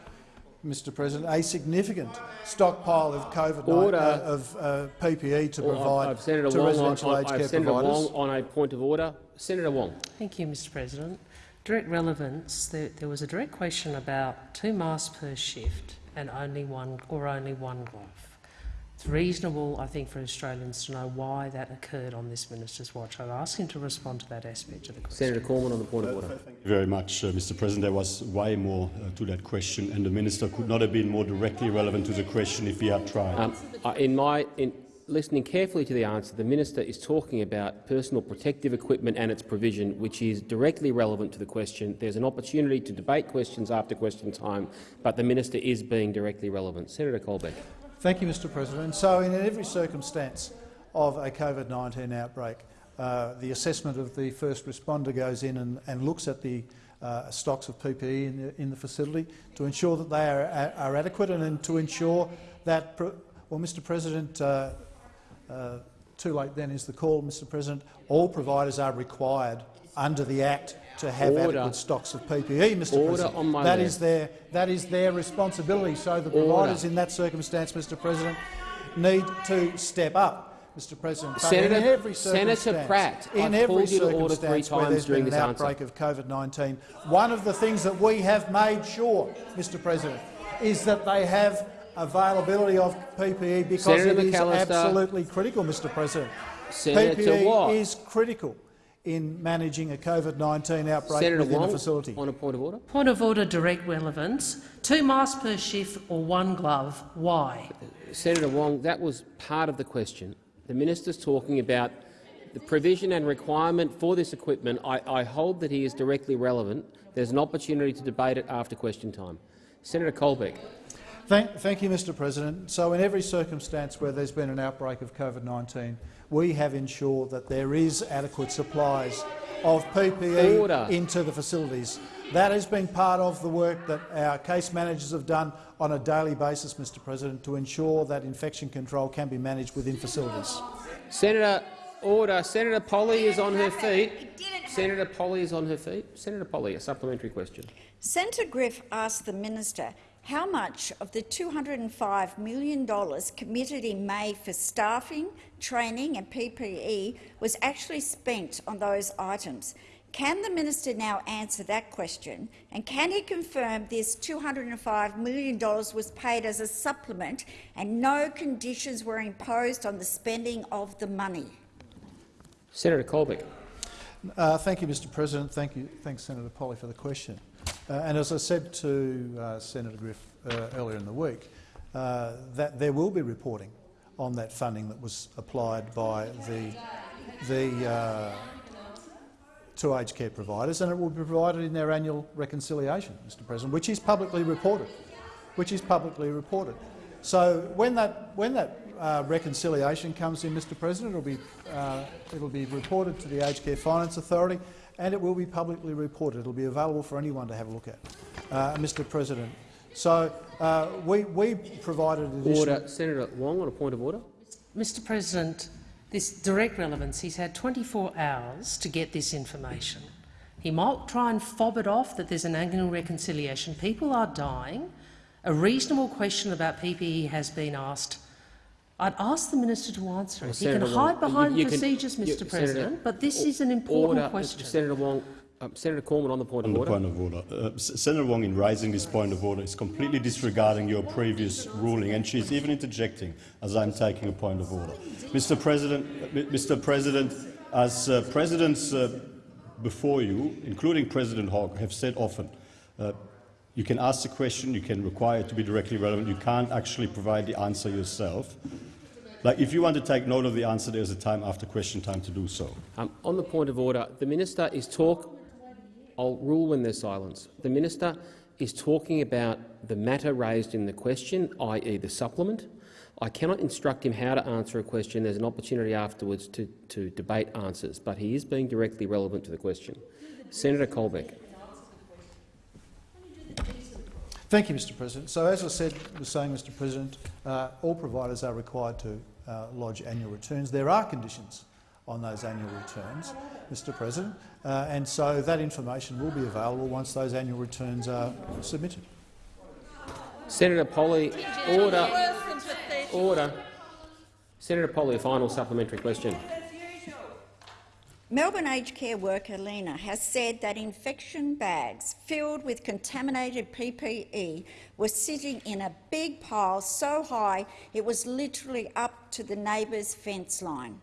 Mr. President, a significant stockpile of COVID Order. uh, of uh, PPE to Or provide I've, I've Senator to Wong on, residential on, aged I've care Senator providers. Wong on a point of order. Senator Wong. Thank you, Mr President. Direct relevance, there, there was a direct question about two masks per shift and only one or only one glove. It's reasonable, I think, for Australians to know why that occurred on this minister's watch. I'd ask him to respond to that aspect of the question. Senator Cormann on the point of order. Thank you very much, uh, Mr. President. There was way more uh, to that question, and the minister could not have been more directly relevant to the question if he had tried. Um, uh, in my in listening carefully to the answer, the minister is talking about personal protective equipment and its provision, which is directly relevant to the question. There's an opportunity to debate questions after question time, but the minister is being directly relevant. Senator Colbeck. Thank you, Mr President. So in every circumstance of a COVID-19 outbreak, uh, the assessment of the first responder goes in and, and looks at the uh, stocks of PPE in the, in the facility to ensure that they are, are adequate and, and to ensure that, well, Mr President, uh, uh, too late then is the call, Mr President, all providers are required under the Act to have Order. adequate stocks of PPE, Mr Order President. on my That is their, that is their responsibility. So the Order. providers in that circumstance, Mr President, need to step up, Mr President. Senator- in every Senator circumstance, Pratt, in I've every called you to order three circumstance where times there's during been an this answer. outbreak of COVID-19, one of the things that we have made sure, Mr President, is that they have availability of PPE because Senator it is absolutely critical, Mr President. Senator PPE is critical in managing a COVID-19 outbreak Senator within Wong a facility. on a point of order. Point of order, direct relevance. Two masks per shift or one glove. Why? Senator Wong, that was part of the question. The minister's talking about the provision and requirement for this equipment. I, I hold that he is directly relevant. There's an opportunity to debate it after question time. Senator Colbeck. Thank, thank you, Mr President. So in every circumstance where there's been an outbreak of COVID-19, we have ensured that there is adequate supplies of PPE Order. into the facilities. That has been part of the work that our case managers have done on a daily basis, Mr President, to ensure that infection control can be managed within facilities. Senator Order. Senator Polly is on her feet. Senator Polly is on her feet. Senator Polly, a supplementary question. Senator Griff asked the minister how much of the $205 million committed in May for staffing, training and PPE was actually spent on those items. Can the minister now answer that question, and can he confirm this $205 million was paid as a supplement and no conditions were imposed on the spending of the money? Senator Colbeck. Uh, thank you, Mr President. Thank you. Thanks, Senator Polly, for the question. Uh, and as I said to uh, Senator Griff uh, earlier in the week, that there will be reporting on that funding that was applied by the, the to aged care providers, and it will be provided in their annual reconciliation, Mr President, which is publicly reported. Which is publicly reported. So when that, when that uh, reconciliation comes in, Mr President, it'll be, uh, it'll be reported to the Aged Care Finance Authority and it will be publicly reported. It'll be available for anyone to have a look at, uh, Mr President. So uh, we, we provided additional— Order. Senator Wong on a point of order. Mr President, this direct relevance, he's had 24 hours to get this information. He might try and fob it off that there's an annual reconciliation. People are dying. A reasonable question about PPE has been asked. I'd ask the minister to answer it. Well, he Senator can Wong, hide behind you- you can- procedures, you- Mr Senator- President, but this is an important order. question. Senator Wong, um, Senator Cormann on the point On of the order. point of order, uh, Senator Wong, in raising this point of order, is completely disregarding your previous ruling, and she's even interjecting as I'm taking a point of order. Mr. President, uh, Mr. President, as uh, presidents uh, before you, including President Hogg, have said often, uh, you can ask the question, you can require it to be directly relevant, you can't actually provide the answer yourself. Like, if you want to take note of the answer, there's a time after question time to do so. Um, on the point of order, the minister is talk. I'll rule when there's silence. The minister is talking about the matter raised in the question, i.e. the supplement. I cannot instruct him how to answer a question. There's an opportunity afterwards to, to debate answers, but he is being directly relevant to the question. Senator Colbeck. Thank you, Mr President. So, as I said, was saying, Mr President, uh, all providers are required to uh, lodge annual returns. There are conditions on those annual returns, Mr President, uh, and so that information will be available once those annual returns are submitted. Senator Polly, order. Order. Senator Polly, a final supplementary question. Melbourne aged care worker Lena has said that infection bags filled with contaminated PPE were sitting in a big pile so high it was literally up to the neighbour's fence line.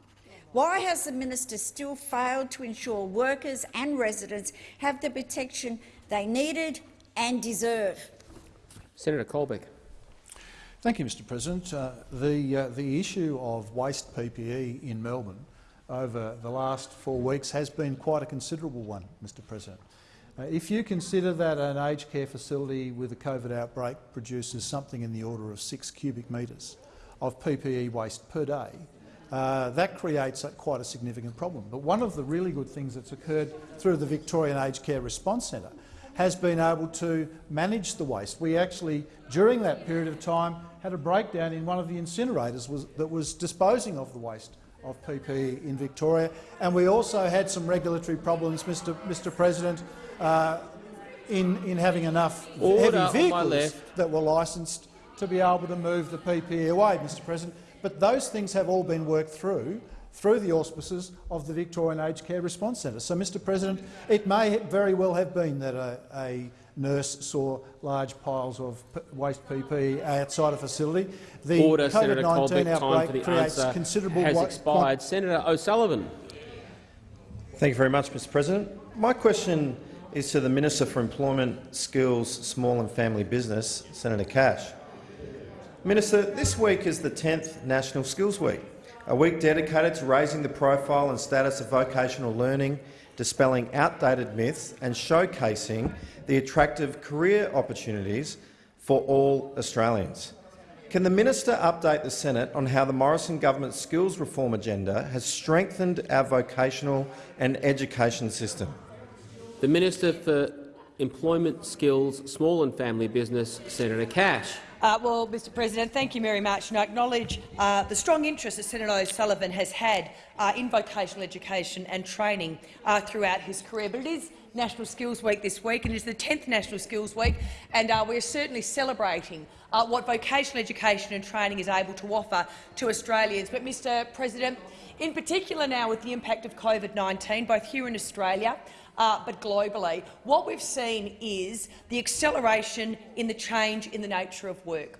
Why has the minister still failed to ensure workers and residents have the protection they needed and deserve? Senator Colbeck. Thank you, Mr President. Uh, the, uh, the issue of waste PPE in Melbourne over the last four weeks has been quite a considerable one, Mr President. Uh, if you consider that an aged care facility with a COVID outbreak produces something in the order of six cubic metres of PPE waste per day, uh, that creates a, quite a significant problem. But one of the really good things that's occurred through the Victorian Aged Care Response Centre has been able to manage the waste. We actually, during that period of time, had a breakdown in one of the incinerators was, that was disposing of the waste of PPE in Victoria. And we also had some regulatory problems, Mr, Mr President, uh, in, in having enough Order heavy vehicles that were licensed to be able to move the PPE away, Mr President. But those things have all been worked through through the auspices of the Victorian Aged Care Response Centre. So, Mr President, it may very well have been that a, a nurse saw large piles of waste PPE outside a facility. The Order, Senator Colbeck. COVID-19 Time for outbreak the creates answer considerable has wa- expired. Senator O'Sullivan. Thank you very much, Mr President. My question is to the Minister for Employment, Skills, Small and Family Business, Senator Cash. Minister, this week is the 10th National Skills Week, a week dedicated to raising the profile and status of vocational learning, dispelling outdated myths and showcasing the attractive career opportunities for all Australians. Can the minister update the Senate on how the Morrison government's skills reform agenda has strengthened our vocational and education system? The Minister for Employment, Skills, Small and Family Business, Senator Cash. Uh, well, Mr President, thank you very much. And I acknowledge uh, the strong interest that Senator O'Sullivan has had uh, in vocational education and training uh, throughout his career. But it is National Skills Week this week, and it is the 10th National Skills Week, and uh, we're certainly celebrating uh, what vocational education and training is able to offer to Australians. But, Mr President, in particular now with the impact of COVID-19, both here in Australia uh, but globally, what we've seen is the acceleration in the change in the nature of work.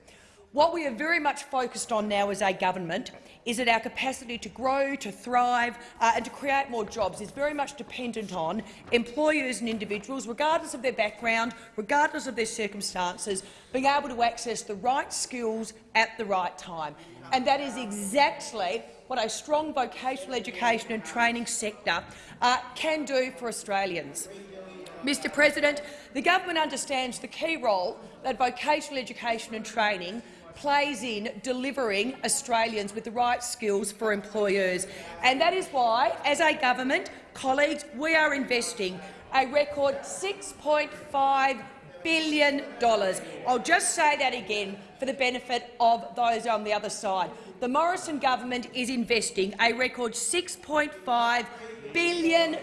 What we are very much focused on now as a government is that our capacity to grow, to thrive uh, and to create more jobs is very much dependent on employers and individuals, regardless of their background, regardless of their circumstances, being able to access the right skills at the right time. And that is exactly what a strong vocational education and training sector uh, can do for Australians. Mr President, the government understands the key role that vocational education and training plays in delivering Australians with the right skills for employers. And that is why, as a government, colleagues, we are investing a record $6.5 billion. I'll just say that again for the benefit of those on the other side. The Morrison government is investing a record $6.5 billion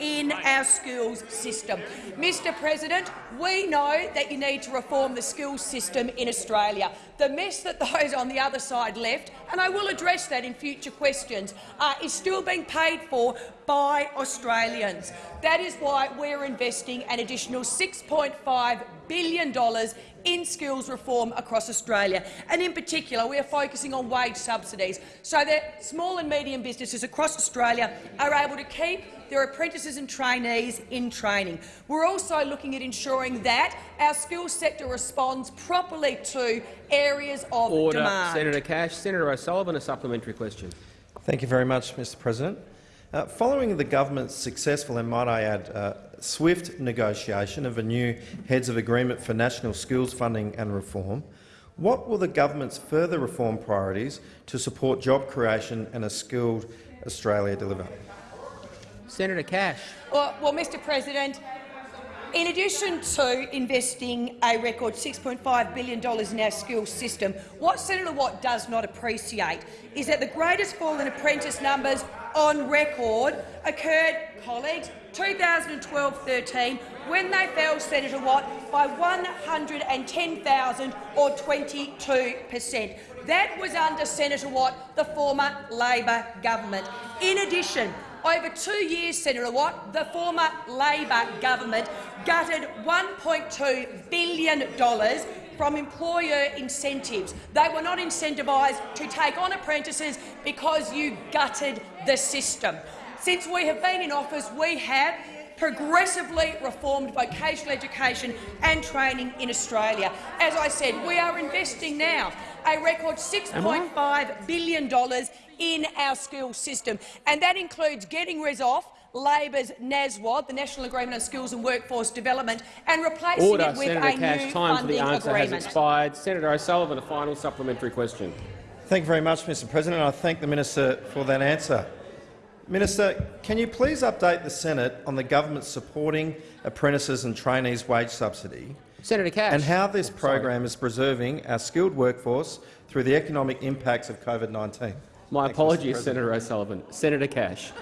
in our schools system. Mr President, we know that you need to reform the schools system in Australia. The mess that those on the other side left, and I will address that in future questions, uh, is still being paid for by Australians. That is why we're investing an additional $6.5 billion in skills reform across Australia. And in particular, we are focusing on wage subsidies so that small and medium businesses across Australia are able to keep their apprentices and trainees in training. We're also looking at ensuring that our skills sector responds properly to areas of Order. demand. Senator Cash. Senator O'Sullivan, a supplementary question. Thank you very much, Mr President. Uh, following the government's successful and, might I add, uh, swift negotiation of a new Heads of Agreement for National Skills Funding and Reform, what will the government's further reform priorities to support job creation and a skilled Australia deliver? Senator Cash. Well, well, Mr President, in addition to investing a record $6.5 billion in our skills system, what Senator Watt does not appreciate is that the greatest fall in apprentice numbers on record occurred, colleagues, 2012-13, when they fell, Senator Watt, by 110,000 or 22 per cent. That was under Senator Watt, the former Labor government. In addition, over two years, Senator Watt, the former Labor government gutted $1.2 billion from employer incentives. They were not incentivised to take on apprentices because you gutted the system. Since we have been in office, we have progressively reformed vocational education and training in Australia. As I said, we are investing now a record $6.5 billion in our skills system, and that includes getting rid of Labor's NASWAD, the National Agreement on Skills and Workforce Development, and replacing Order. it with Senator a Cash. new Time for the answer agreement. has expired. Senator O'Sullivan, a final supplementary question. Thank you very much, Mr President. I thank the minister for that answer. Minister, can you please update the Senate on the government supporting apprentices and trainees' wage subsidy Senator Cash. and how this oh, program is preserving our skilled workforce through the economic impacts of COVID-19? My apologies, Senator O'Sullivan. Senator Cash.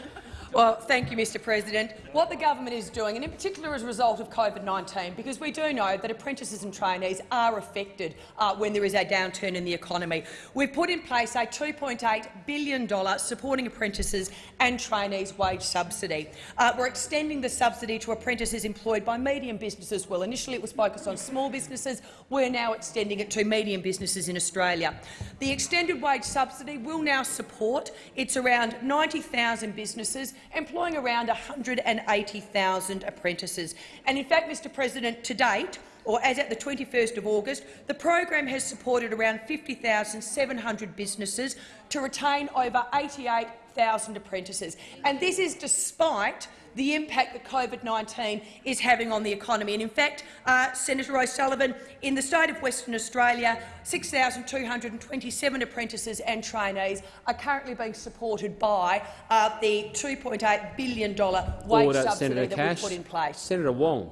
Well, thank you, Mr President. What the government is doing, and in particular as a result of COVID-19, because we do know that apprentices and trainees are affected uh, when there is a downturn in the economy, we've put in place a $2.8 billion supporting apprentices and trainees wage subsidy. Uh, we're extending the subsidy to apprentices employed by medium businesses well. Initially it was focused on small businesses. We're now extending it to medium businesses in Australia. The extended wage subsidy will now support it's around 90,000 businesses employing around 180,000 apprentices. And in fact, Mr President, to date, or as at the 21st of August, the program has supported around 50,700 businesses to retain over 88,000 apprentices. And this is despite the impact that COVID-19 is having on the economy. And in fact, uh, Senator O'Sullivan, in the state of Western Australia, 6,227 apprentices and trainees are currently being supported by uh, the $2.8 billion wage Order. subsidy Senator that Cash. we put in place. Senator Wong.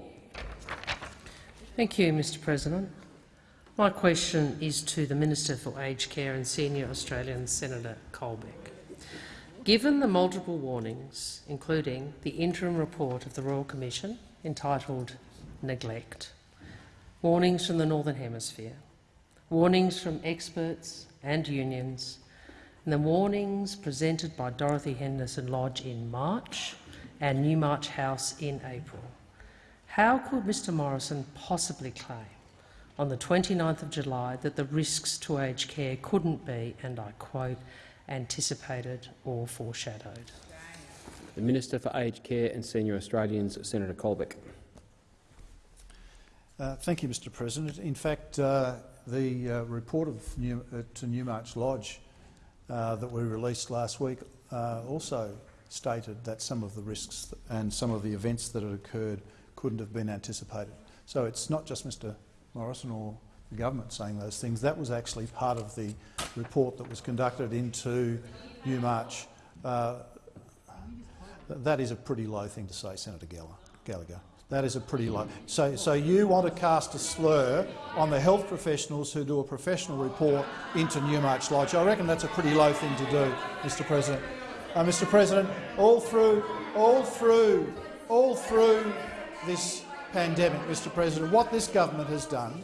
Thank you, Mr President. My question is to the Minister for Aged Care and Senior Australian, Senator Colbeck. Given the multiple warnings, including the interim report of the Royal Commission entitled Neglect, warnings from the Northern Hemisphere, warnings from experts and unions, and the warnings presented by Dorothy Henderson Lodge in March and Newmarch House in April, how could Mr Morrison possibly claim on the 29th of July that the risks to aged care couldn't be, and I quote, anticipated or foreshadowed? The Minister for Aged Care and Senior Australians, Senator Colbeck. Uh, thank you, Mr President. In fact, uh, the uh, report of New, uh, to Newmarch Lodge uh, that we released last week uh, also stated that some of the risks and some of the events that had occurred couldn't have been anticipated. So it's not just Mr Morrison or the government saying those things. That was actually part of the report that was conducted into Newmarch. Uh, that is a pretty low thing to say, Senator Gallagher. That is a pretty low. So, so you want to cast a slur on the health professionals who do a professional report into Newmarch Lodge. I reckon that's a pretty low thing to do, Mr. President. Uh, Mr. President, all through, all through, all through this pandemic, Mr. President, what this government has done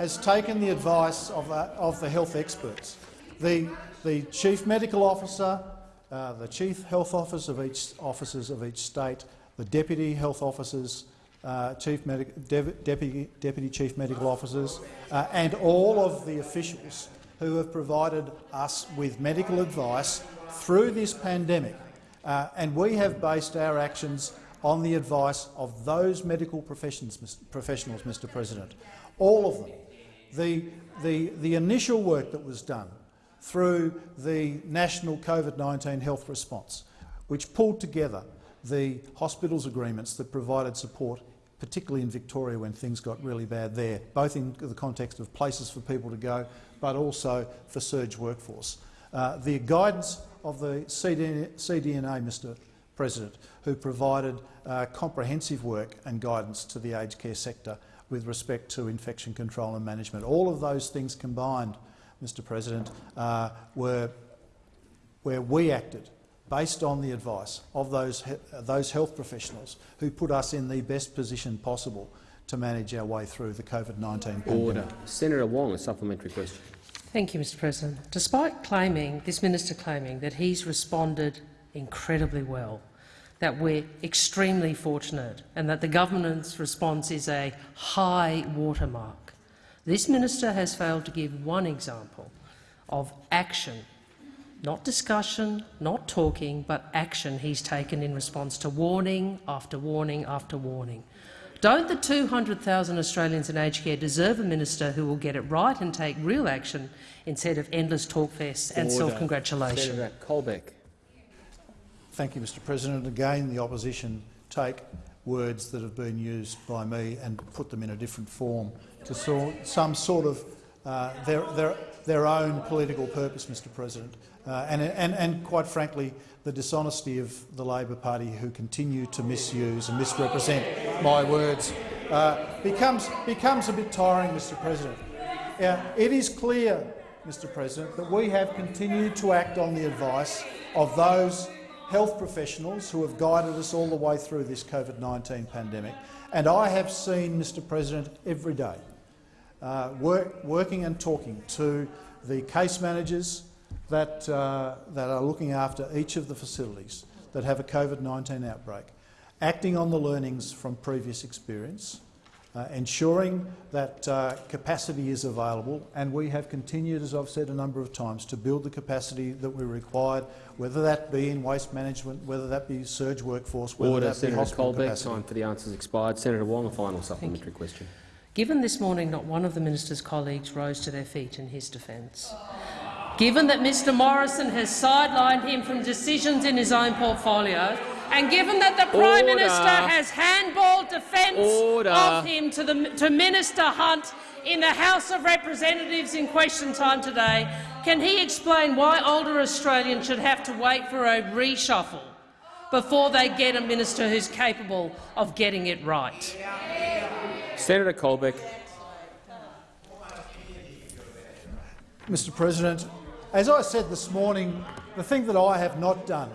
has taken the advice of, uh, of the health experts. The, the chief medical officer, uh, the chief health officer of each officers of each state, the deputy health officers, uh, chief deputy, deputy chief medical officers, uh, and all of the officials who have provided us with medical advice through this pandemic. Uh, and we have based our actions on the advice of those medical professionals, Mr President. All of them. The, the, the initial work that was done through the national COVID-19 health response, which pulled together the hospitals agreements that provided support, particularly in Victoria when things got really bad there, both in the context of places for people to go, but also for surge workforce. Uh, the guidance of the CDNA, Mr President, who provided uh, comprehensive work and guidance to the aged care sector with respect to infection control and management. All of those things combined, Mr President, uh, were where we acted based on the advice of those, those health professionals who put us in the best position possible to manage our way through the COVID-19 pandemic. Senator Wong, a supplementary question. Thank you, Mr President. Despite claiming, this minister claiming that he's responded incredibly well, that we're extremely fortunate and that the government's response is a high watermark, this minister has failed to give one example of action not discussion, not talking, but action he's taken in response to warning after warning after warning. Don't the 200,000 Australians in aged care deserve a minister who will get it right and take real action instead of endless talk fests and self-congratulation? Senator Colbeck. Thank you, Mr President. Again, the opposition take words that have been used by me and put them in a different form to some sort of uh, their, their, their own political purpose, Mr President. Uh, and, and, and, quite frankly, the dishonesty of the Labor Party who continue to misuse and misrepresent my words uh, becomes, becomes a bit tiring, Mr President. It is clear, Mr President, that we have continued to act on the advice of those health professionals who have guided us all the way through this COVID-19 pandemic. And I have seen, Mr President, every day, uh, work, working and talking to the case managers, that, uh, that are looking after each of the facilities that have a COVID-19 outbreak, acting on the learnings from previous experience, uh, ensuring that uh, capacity is available, and we have continued, as I've said a number of times, to build the capacity that we required, whether that be in waste management, whether that be surge workforce, whether Order. that Senator be hospital Colbeck, capacity. time for the answers expired. Senator Wong, a final supplementary question. Given this morning not one of the minister's colleagues rose to their feet in his defence, given that Mr Morrison has sidelined him from decisions in his own portfolio, and given that the Prime Order. Minister has handballed defence Order. of him to, the, to Minister Hunt in the House of Representatives in question time today, can he explain why older Australians should have to wait for a reshuffle before they get a minister who's capable of getting it right? Senator Colbeck. Mr President, as I said this morning, the thing that I have not done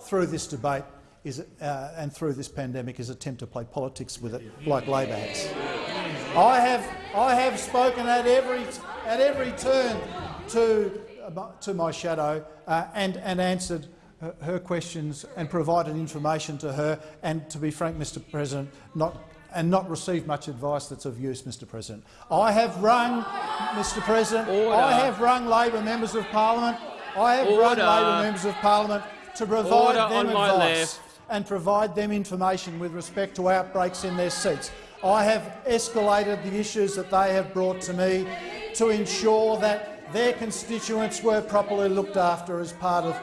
through this debate is, uh, and through this pandemic is attempt to play politics with it like Labor has. I have, I have spoken at every, at every turn to, to my shadow uh, and, and answered her, questions and provided information to her and, to be frank, Mr President, not and not received much advice that's of use, Mr President. I have rung, Mr President, Order. I have rung Labor members of parliament, I have Order. rung Labor members of parliament to provide Order them on my advice left. And provide them information with respect to outbreaks in their seats. I have escalated the issues that they have brought to me to ensure that their constituents were properly looked after as part of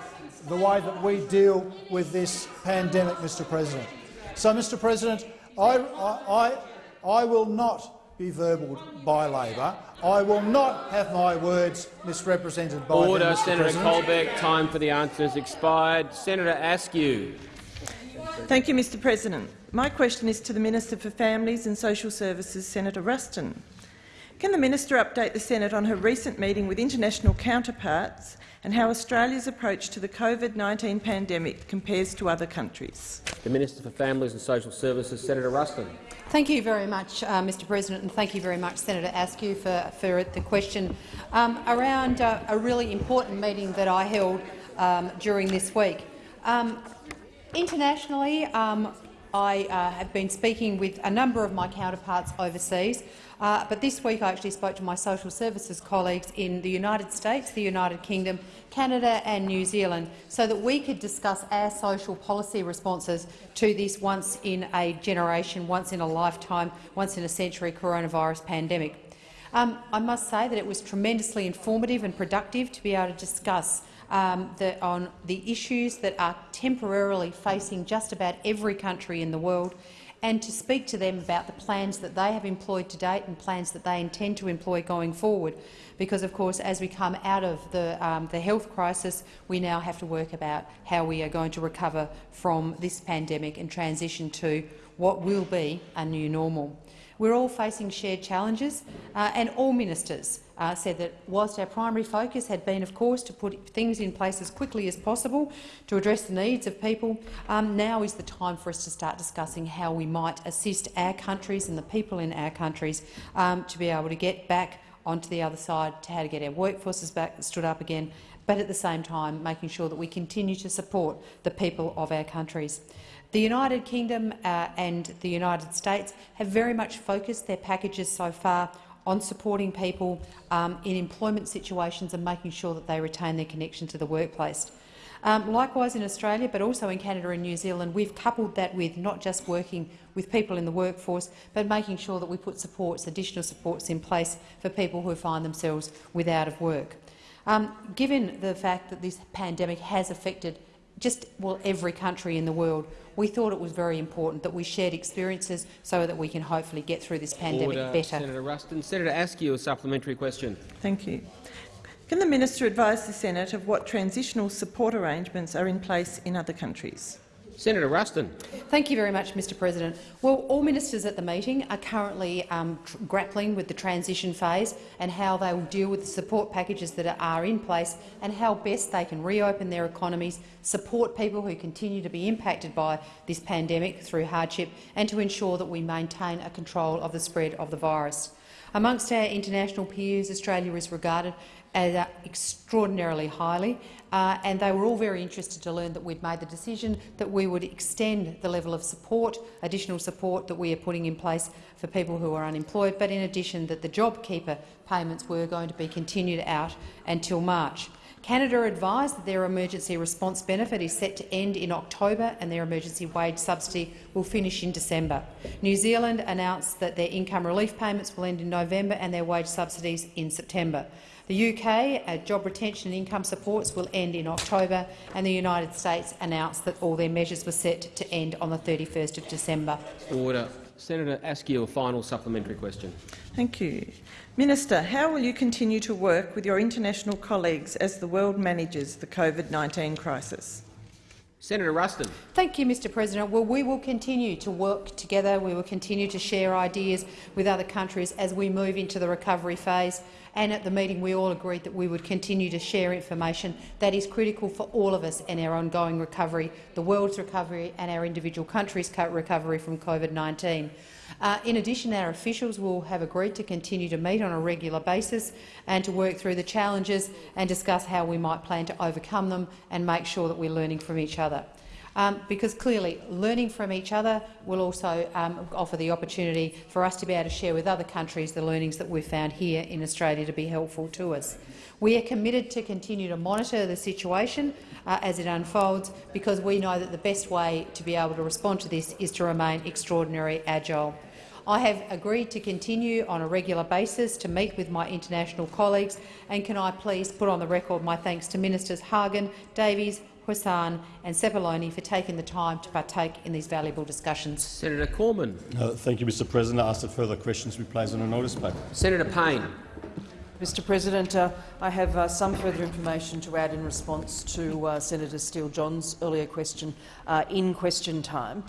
the way that we deal with this pandemic, Mr President. So, Mr President, I, I, I will not be verbaled by Labor. I will not have my words misrepresented by Order, them, Senator President. Colbeck. Time for the answers expired. Senator Askew. Thank you, Mr President. My question is to the Minister for Families and Social Services, Senator Ruston. Can the minister update the Senate on her recent meeting with international counterparts and how Australia's approach to the COVID-19 pandemic compares to other countries? The Minister for Families and Social Services, Senator Ruston. Thank you very much, uh, Mr President, and thank you very much, Senator Askew, for, for the question um, around uh, a really important meeting that I held um, during this week. Um, internationally, um, I uh, have been speaking with a number of my counterparts overseas, uh, but this week I actually spoke to my social services colleagues in the United States, the United Kingdom, Canada and New Zealand so that we could discuss our social policy responses to this once-in-a-generation, once-in-a-lifetime, once-in-a-century coronavirus pandemic. Um, I must say that it was tremendously informative and productive to be able to discuss um, the, on the issues that are temporarily facing just about every country in the world and to speak to them about the plans that they have employed to date and plans that they intend to employ going forward. Because, of course, as we come out of the, um, the health crisis, we now have to work about how we are going to recover from this pandemic and transition to what will be a new normal. We're all facing shared challenges, uh, and all ministers uh, said that whilst our primary focus had been, of course, to put things in place as quickly as possible to address the needs of people, um, now is the time for us to start discussing how we might assist our countries and the people in our countries um, to be able to get back onto the other side, to how to get our workforces back stood up again, but at the same time making sure that we continue to support the people of our countries. The United Kingdom uh, and the United States have very much focused their packages so far on supporting people um, in employment situations and making sure that they retain their connection to the workplace. Um, likewise in Australia, but also in Canada and New Zealand, we've coupled that with not just working with people in the workforce, but making sure that we put supports, additional supports in place for people who find themselves without of work. Um, given the fact that this pandemic has affected just well every country in the world, we thought it was very important that we shared experiences so that we can hopefully get through this pandemic Order, better. Senator Ruston. Senator Askew, a supplementary question. Thank you. Can the minister advise the Senate of what transitional support arrangements are in place in other countries? Senator Ruston. Thank you very much, Mr President. Well, all ministers at the meeting are currently um, grappling with the transition phase and how they will deal with the support packages that are in place and how best they can reopen their economies, support people who continue to be impacted by this pandemic through hardship and to ensure that we maintain a control of the spread of the virus. Amongst our international peers, Australia is regarded uh, extraordinarily highly, uh, and they were all very interested to learn that we'd made the decision that we would extend the level of support, additional support that we are putting in place for people who are unemployed, but in addition that the JobKeeper payments were going to be continued out until March. Canada advised that their emergency response benefit is set to end in October and their emergency wage subsidy will finish in December. New Zealand announced that their income relief payments will end in November and their wage subsidies in September. The UK uh, job retention and income supports will end in October, and the United States announced that all their measures were set to end on the 31st of December. Order. Senator Askew, a final supplementary question. Thank you. Minister, how will you continue to work with your international colleagues as the world manages the COVID-19 crisis? Senator Ruston. Thank you, Mr President. Well, we will continue to work together. We will continue to share ideas with other countries as we move into the recovery phase. And at the meeting, we all agreed that we would continue to share information that is critical for all of us in our ongoing recovery, the world's recovery and our individual countries' recovery from COVID-19. Uh, in addition, our officials will have agreed to continue to meet on a regular basis and to work through the challenges and discuss how we might plan to overcome them and make sure that we're learning from each other. Um, because clearly learning from each other will also um, offer the opportunity for us to be able to share with other countries the learnings that we've found here in Australia to be helpful to us. We are committed to continue to monitor the situation uh, as it unfolds because we know that the best way to be able to respond to this is to remain extraordinarily agile. I have agreed to continue on a regular basis to meet with my international colleagues, and can I please put on the record my thanks to Ministers Hagen, Davies, Hussen and Sepuloni for taking the time to partake in these valuable discussions. Senator Cormann. Uh, thank you, Mr President. I ask that further questions be placed on a notice paper. Senator Payne. Mr President, uh, I have uh, some further information to add in response to uh, Senator Steele-John's earlier question uh, in question time.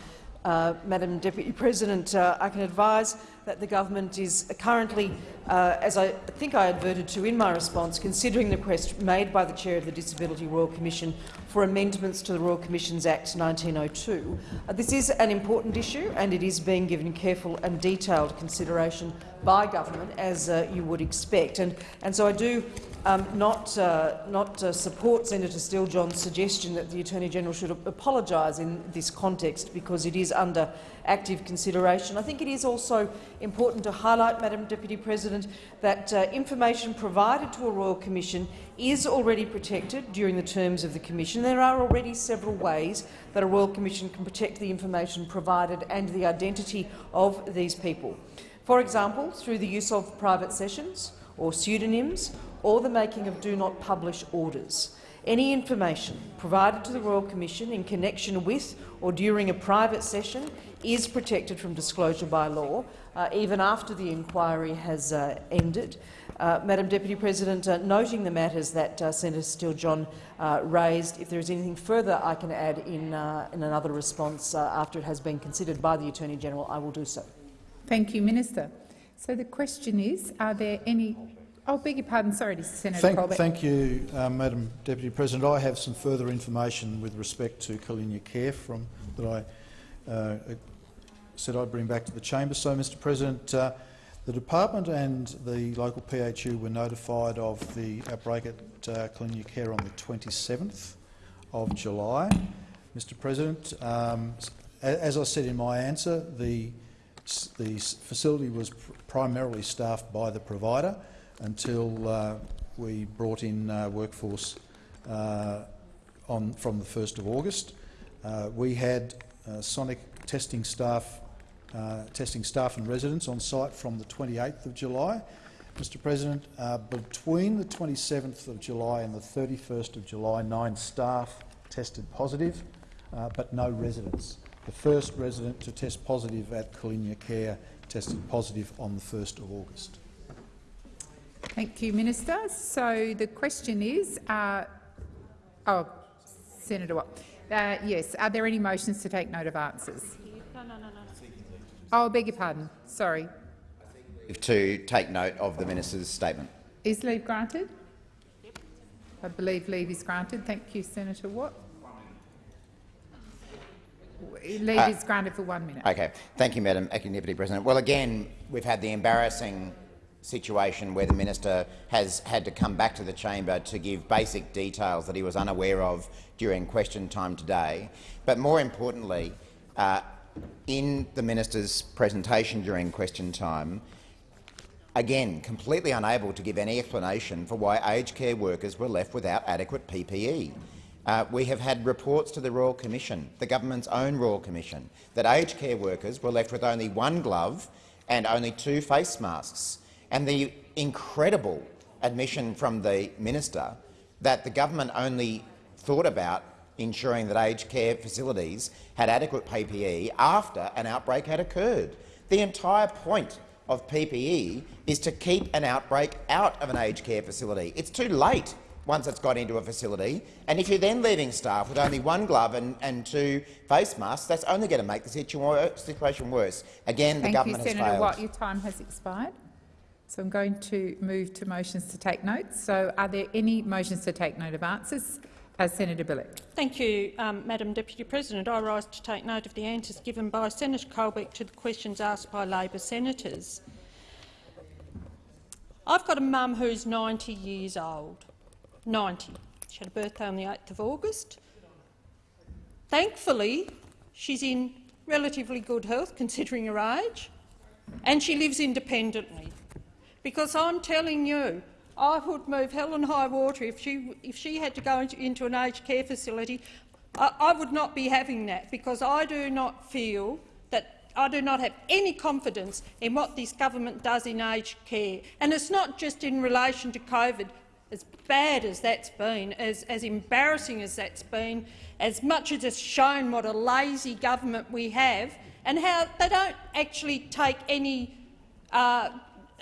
Uh, Madam Deputy President, uh, I can advise that the government is currently, uh, as I think I adverted to in my response, considering the request made by the Chair of the Disability Royal Commission for amendments to the Royal Commissions Act 1902. Uh, this is an important issue and it is being given careful and detailed consideration by government, as uh, you would expect. And, and so I do um, not, uh, not uh, support Senator Steele-John's suggestion that the Attorney-General should apologise in this context because it is under active consideration. I think it is also important to highlight, Madam Deputy President, that uh, information provided to a Royal Commission is already protected during the terms of the Commission. There are already several ways that a Royal Commission can protect the information provided and the identity of these people. For example, through the use of private sessions or pseudonyms or the making of do not publish orders. Any information provided to the Royal Commission in connection with or during a private session is protected from disclosure by law, uh, even after the inquiry has uh, ended. Uh, Madam Deputy President, uh, noting the matters that uh, Senator Steele-John uh, raised, if there is anything further I can add in, in another response after it has been considered by the Attorney-General, I will do so. Thank you, Minister. So the question is, are there any Oh, beg your pardon. Sorry, Senator thank, Colbeck. Thank you, uh, Madam Deputy President. I have some further information with respect to Kalyna Care from, that I uh, said I'd bring back to the chamber. So, Mr President, uh, the department and the local PHU were notified of the outbreak at uh, Kalyna Care on the 27th of July. Mr President, um, as I said in my answer, the, the facility was primarily staffed by the provider until uh, we brought in uh, workforce uh, on, from the 1st of August. Uh, we had uh, Sonic testing staff, testing staff and residents on site from the 28th of July. Mr President, between the 27th of July and the 31st of July, nine staff tested positive, but no residents. The first resident to test positive at Kalyna Care tested positive on the 1st of August. Thank you, Minister. So the question is, uh, oh, Senator Watt. Uh, yes, are there any motions to take note of answers? No, no, no, no. Oh, beg your pardon. Sorry. To take note of the minister's statement. Is leave granted? I believe leave is granted. Thank you, Senator Watt. Leave uh, is granted for one minute. Okay. Thank you, Madam Acting Deputy President. Well, again, we've had the embarrassing situation where the minister has had to come back to the chamber to give basic details that he was unaware of during question time today. But more importantly, uh, in the minister's presentation during question time, again, completely unable to give any explanation for why aged care workers were left without adequate PPE. Uh, we have had reports to the Royal Commission, the government's own Royal Commission, that aged care workers were left with only one glove and only two face masks and the incredible admission from the minister that the government only thought about ensuring that aged care facilities had adequate PPE after an outbreak had occurred. The entire point of PPE is to keep an outbreak out of an aged care facility. It's too late once it's got into a facility, and if you're then leaving staff with only one glove and, and two face masks, that's only going to make the situation worse. Again, Thank the government you, has Senator failed. Watt. Your time has expired. So I'm going to move to motions to take notes. So are there any motions to take note of answers? Uh, Senator Bilyk. Thank you, um, Madam Deputy President. I rise to take note of the answers given by Senator Colbeck to the questions asked by Labor senators. I've got a mum who's 90 years old. 90. She had a birthday on the 8th of August. Thankfully, she's in relatively good health considering her age, and she lives independently because I'm telling you, I would move hell and high water if she, if she had to go into, into an aged care facility. I, I would not be having that because I do not feel that I do not have any confidence in what this government does in aged care. And it's not just in relation to COVID. As bad as that's been, as, as embarrassing as that's been, as much as it's shown what a lazy government we have and how they don't actually take any uh,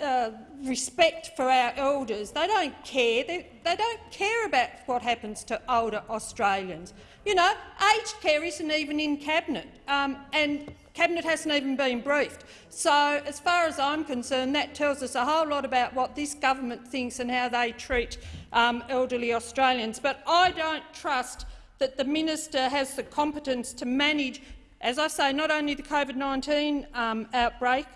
uh, respect for our elders. They don't care. They, they don't care about what happens to older Australians. You know, aged care isn't even in Cabinet, um, and Cabinet hasn't even been briefed. So, as far as I'm concerned, that tells us a whole lot about what this government thinks and how they treat um, elderly Australians. But I don't trust that the minister has the competence to manage, as I say, not only the COVID-19 um, outbreak,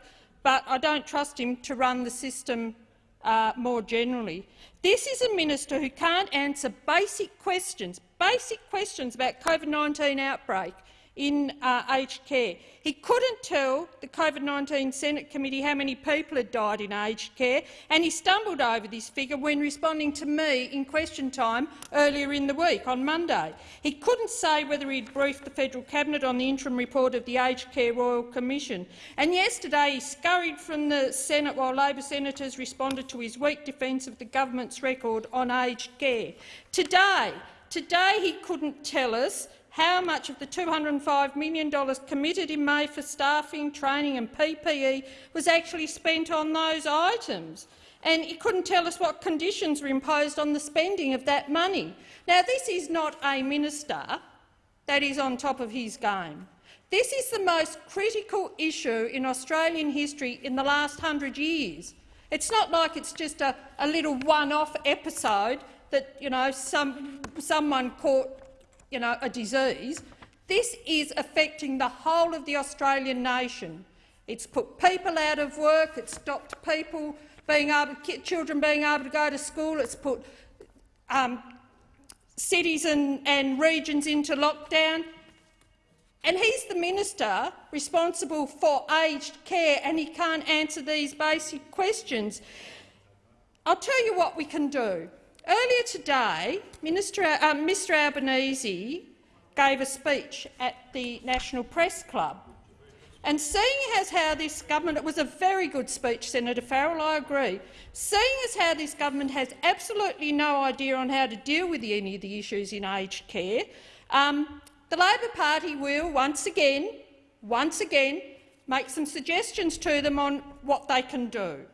but I don't trust him to run the system uh, more generally. This is a minister who can't answer basic questions, basic questions about COVID-19 outbreak in uh, aged care. He couldn't tell the COVID-19 Senate committee how many people had died in aged care, and he stumbled over this figure when responding to me in question time earlier in the week, on Monday. He couldn't say whether he'd briefed the federal cabinet on the interim report of the Aged Care Royal Commission. And yesterday he scurried from the Senate while Labor senators responded to his weak defence of the government's record on aged care. Today, today he couldn't tell us how much of the $205 million committed in May for staffing, training and PPE was actually spent on those items. And he couldn't tell us what conditions were imposed on the spending of that money. Now, this is not a minister that is on top of his game. This is the most critical issue in Australian history in the last hundred years. It's not like it's just a, a little one-off episode that you know, some, someone caught you know, a disease. This is affecting the whole of the Australian nation. It's put people out of work, it's stopped people being able, children being able to go to school, it's put um, cities and, and regions into lockdown. And he's the minister responsible for aged care and he can't answer these basic questions. I'll tell you what we can do. Earlier today, Minister, uh, Mr Albanese gave a speech at the National Press Club. And seeing as how this government— it was a very good speech, Senator Farrell, I agree— seeing as how this government has absolutely no idea on how to deal with any of the issues in aged care, um, the Labor Party will once again, once again, make some suggestions to them on what they can do.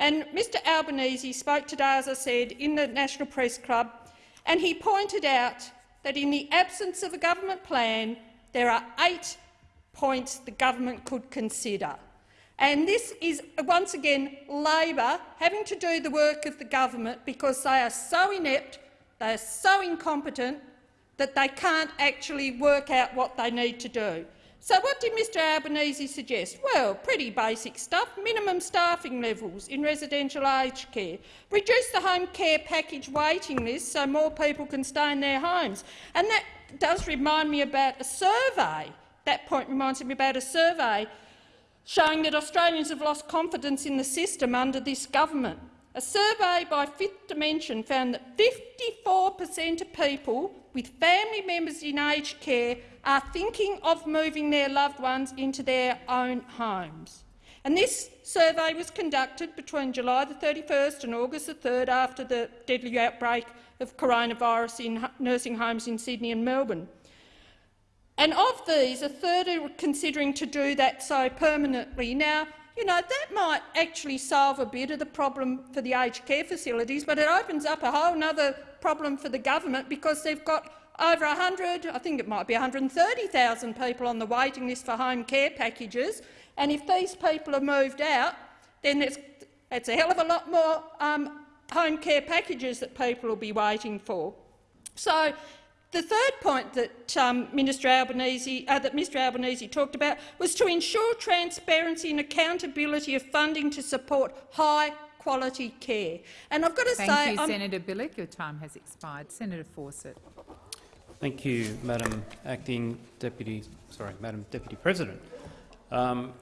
And Mr Albanese spoke today, as I said, in the National Press Club, and he pointed out that in the absence of a government plan, there are eight points the government could consider. And this is, once again, Labor having to do the work of the government because they are so inept, they are so incompetent that they can't actually work out what they need to do. So what did Mr Albanese suggest? Well, pretty basic stuff. Minimum staffing levels in residential aged care. Reduce the home care package waiting list so more people can stay in their homes. And that does remind me about a survey. That point reminds me about a survey showing that Australians have lost confidence in the system under this government. A survey by Fifth Dimension found that 54 per cent of people with family members in aged care are thinking of moving their loved ones into their own homes. And this survey was conducted between July the 31st and August the 3rd after the deadly outbreak of coronavirus in nursing homes in Sydney and Melbourne. And of these, a third are considering to do that so permanently. Now, you know, that might actually solve a bit of the problem for the aged care facilities, but it opens up a whole other problem for the government because they've got over 100, I think it might be 130,000 people on the waiting list for home care packages. And if these people are moved out, then it's, it's a hell of a lot more um, home care packages that people will be waiting for. So the third point that um, Minister Albanese, uh, that Mr Albanese talked about was to ensure transparency and accountability of funding to support high quality care. And I've got to Thank say, you, I'm Senator Bilyk. Your time has expired. Senator Fawcett. Thank you, Madam Acting Deputy, sorry, Madam Deputy President. Um,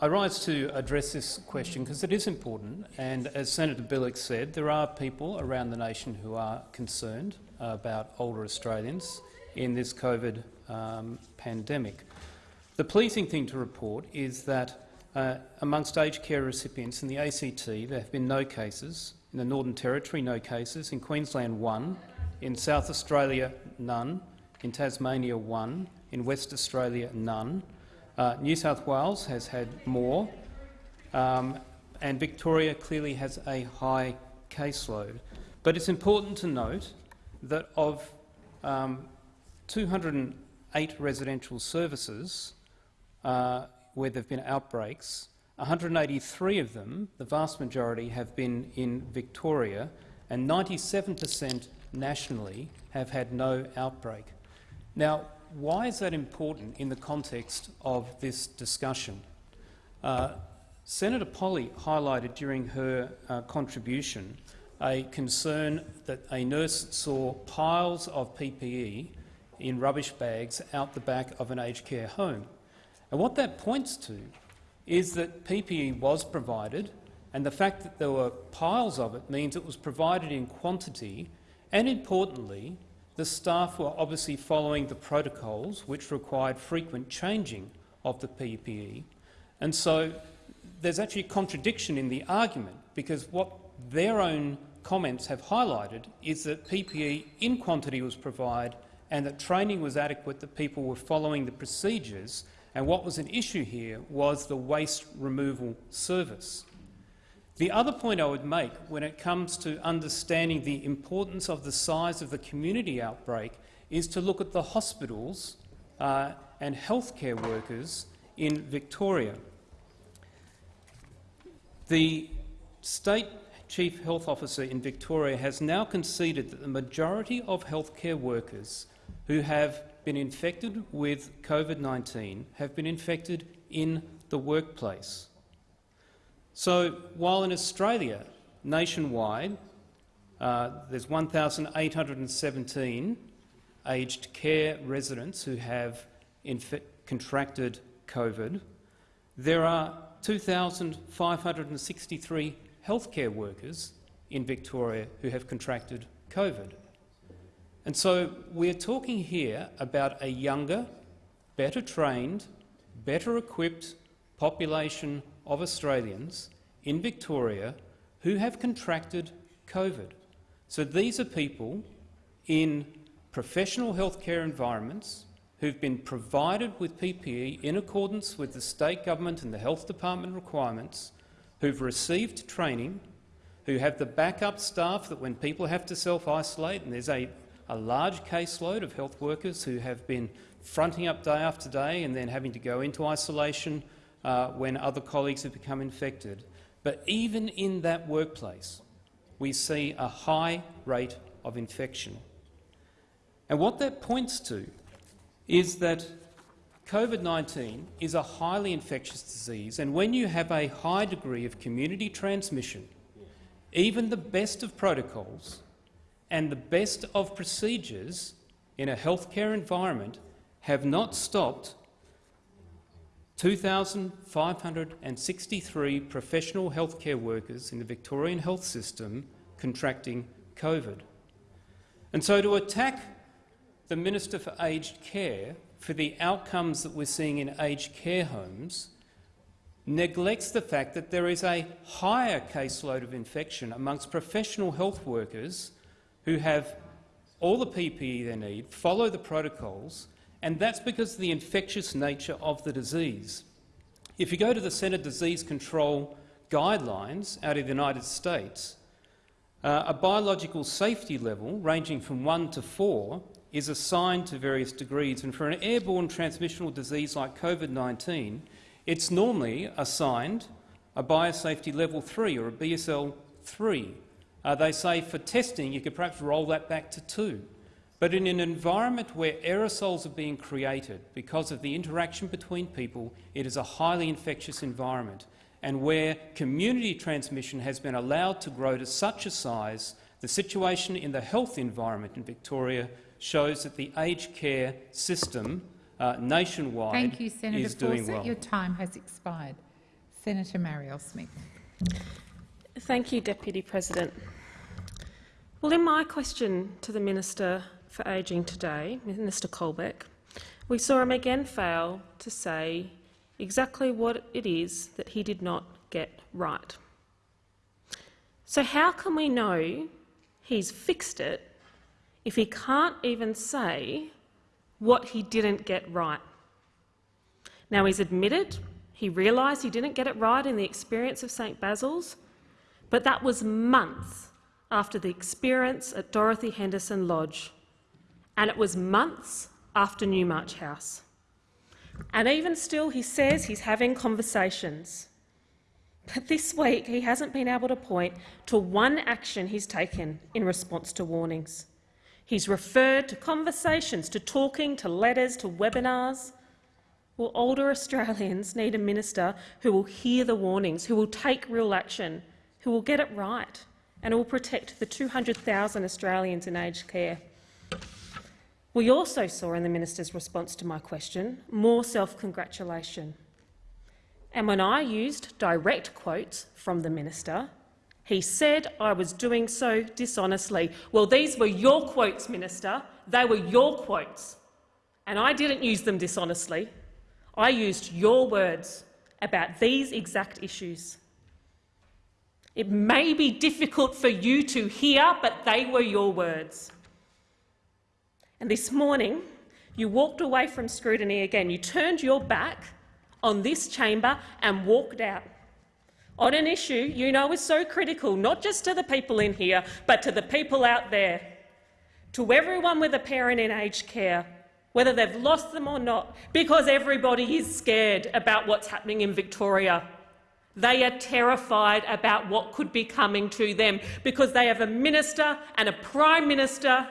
I rise to address this question because it is important, and as Senator Bilyk said, there are people around the nation who are concerned about older Australians in this COVID um, pandemic. The pleasing thing to report is that uh, amongst aged care recipients in the ACT, there have been no cases. In the Northern Territory, no cases. In Queensland, one. In South Australia, none. In Tasmania, one. In West Australia, none. Uh, New South Wales has had more, um, and Victoria clearly has a high caseload. But it's important to note that of um, 208 residential services uh, where there have been outbreaks, 183 of them, the vast majority, have been in Victoria, and 97 per cent nationally have had no outbreak. Now, why is that important in the context of this discussion? Uh, Senator Polly highlighted during her uh, contribution a concern that a nurse saw piles of PPE in rubbish bags out the back of an aged care home. And what that points to is that PPE was provided, and the fact that there were piles of it means it was provided in quantity, and importantly, the staff were obviously following the protocols which required frequent changing of the PPE. And so there's actually a contradiction in the argument, because what their own comments have highlighted is that PPE in quantity was provided and that training was adequate, that people were following the procedures, and what was an issue here was the waste removal service. The other point I would make when it comes to understanding the importance of the size of the community outbreak is to look at the hospitals uh, and healthcare workers in Victoria. The state chief health officer in Victoria has now conceded that the majority of healthcare workers who have been infected with COVID-19 have been infected in the workplace. So while in Australia, nationwide, uh, there's 1,817 aged care residents who have contracted COVID, there are 2,563 healthcare workers in Victoria who have contracted COVID. And so we're talking here about a younger, better trained, better equipped population of Australians in Victoria who have contracted COVID. So these are people in professional healthcare environments who've been provided with PPE in accordance with the state government and the health department requirements, who've received training, who have the backup staff that when people have to self-isolate, and there's a, a large caseload of health workers who have been fronting up day after day and then having to go into isolation uh, when other colleagues have become infected. But even in that workplace, we see a high rate of infection. And what that points to is that COVID-19 is a highly infectious disease, and when you have a high degree of community transmission, even the best of protocols and the best of procedures in a healthcare environment have not stopped 2,563 professional healthcare workers in the Victorian health system contracting COVID. And so to attack the Minister for Aged Care for the outcomes that we're seeing in aged care homes neglects the fact that there is a higher caseload of infection amongst professional health workers who have all the PPE they need, follow the protocols, and that's because of the infectious nature of the disease. If you go to the Centre Disease Control guidelines out of the United States, uh, a biological safety level ranging from 1 to 4 is assigned to various degrees, and for an airborne transmissional disease like COVID-19, it's normally assigned a biosafety level 3 or a BSL 3. Uh, they say for testing you could perhaps roll that back to 2. But in an environment where aerosols are being created because of the interaction between people, it is a highly infectious environment, and where community transmission has been allowed to grow to such a size, the situation in the health environment in Victoria shows that the aged care system uh, nationwide Thank you, Senator is doing Fawcett. well. Your time has expired. Senator Marielle Smith. Thank you, Deputy President. Well, in my question to the Minister for Ageing today, Minister Colbeck, we saw him again fail to say exactly what it is that he did not get right. So how can we know he's fixed it if he can't even say what he didn't get right? Now, he's admitted he realised he didn't get it right in the experience of St Basil's, but that was months after the experience at Dorothy Henderson Lodge, and it was months after Newmarch House. And even still, he says he's having conversations. But this week, he hasn't been able to point to one action he's taken in response to warnings. He's referred to conversations, to talking, to letters, to webinars. Well, older Australians need a minister who will hear the warnings, who will take real action, who will get it right and who will protect the 200,000 Australians in aged care. We also saw in the minister's response to my question more self-congratulation. And when I used direct quotes from the minister, he said I was doing so dishonestly. Well, these were your quotes, Minister. They were your quotes. And I didn't use them dishonestly. I used your words about these exact issues. It may be difficult for you to hear, but they were your words. And this morning, you walked away from scrutiny again. You turned your back on this chamber and walked out on an issue you know is so critical, not just to the people in here, but to the people out there, to everyone with a parent in aged care, whether they've lost them or not, because everybody is scared about what's happening in Victoria. They are terrified about what could be coming to them because they have a minister and a prime minister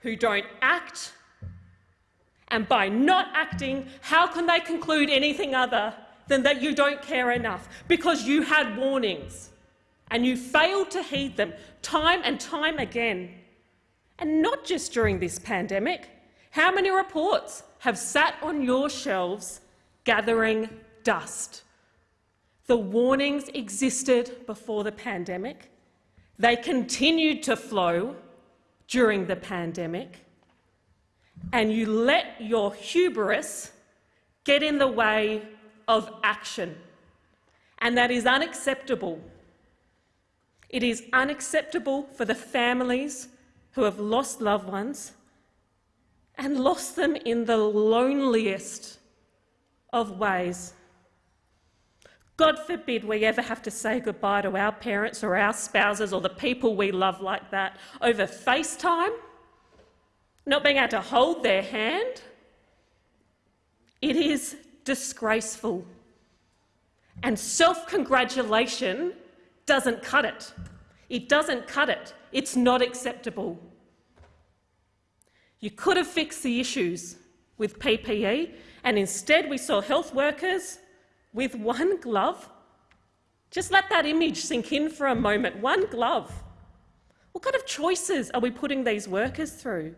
who don't act. And by not acting, how can they conclude anything other than that you don't care enough? Because you had warnings and you failed to heed them time and time again. And not just during this pandemic. How many reports have sat on your shelves gathering dust? The warnings existed before the pandemic. They continued to flow during the pandemic. And you let your hubris get in the way of action. And that is unacceptable. It is unacceptable for the families who have lost loved ones and lost them in the loneliest of ways. God forbid we ever have to say goodbye to our parents or our spouses or the people we love like that over FaceTime, not being able to hold their hand. It is disgraceful. And self-congratulation doesn't cut it. It doesn't cut it. It's not acceptable. You could have fixed the issues with PPE, and instead we saw health workers with one glove. Just let that image sink in for a moment. One glove. What kind of choices are we putting these workers through?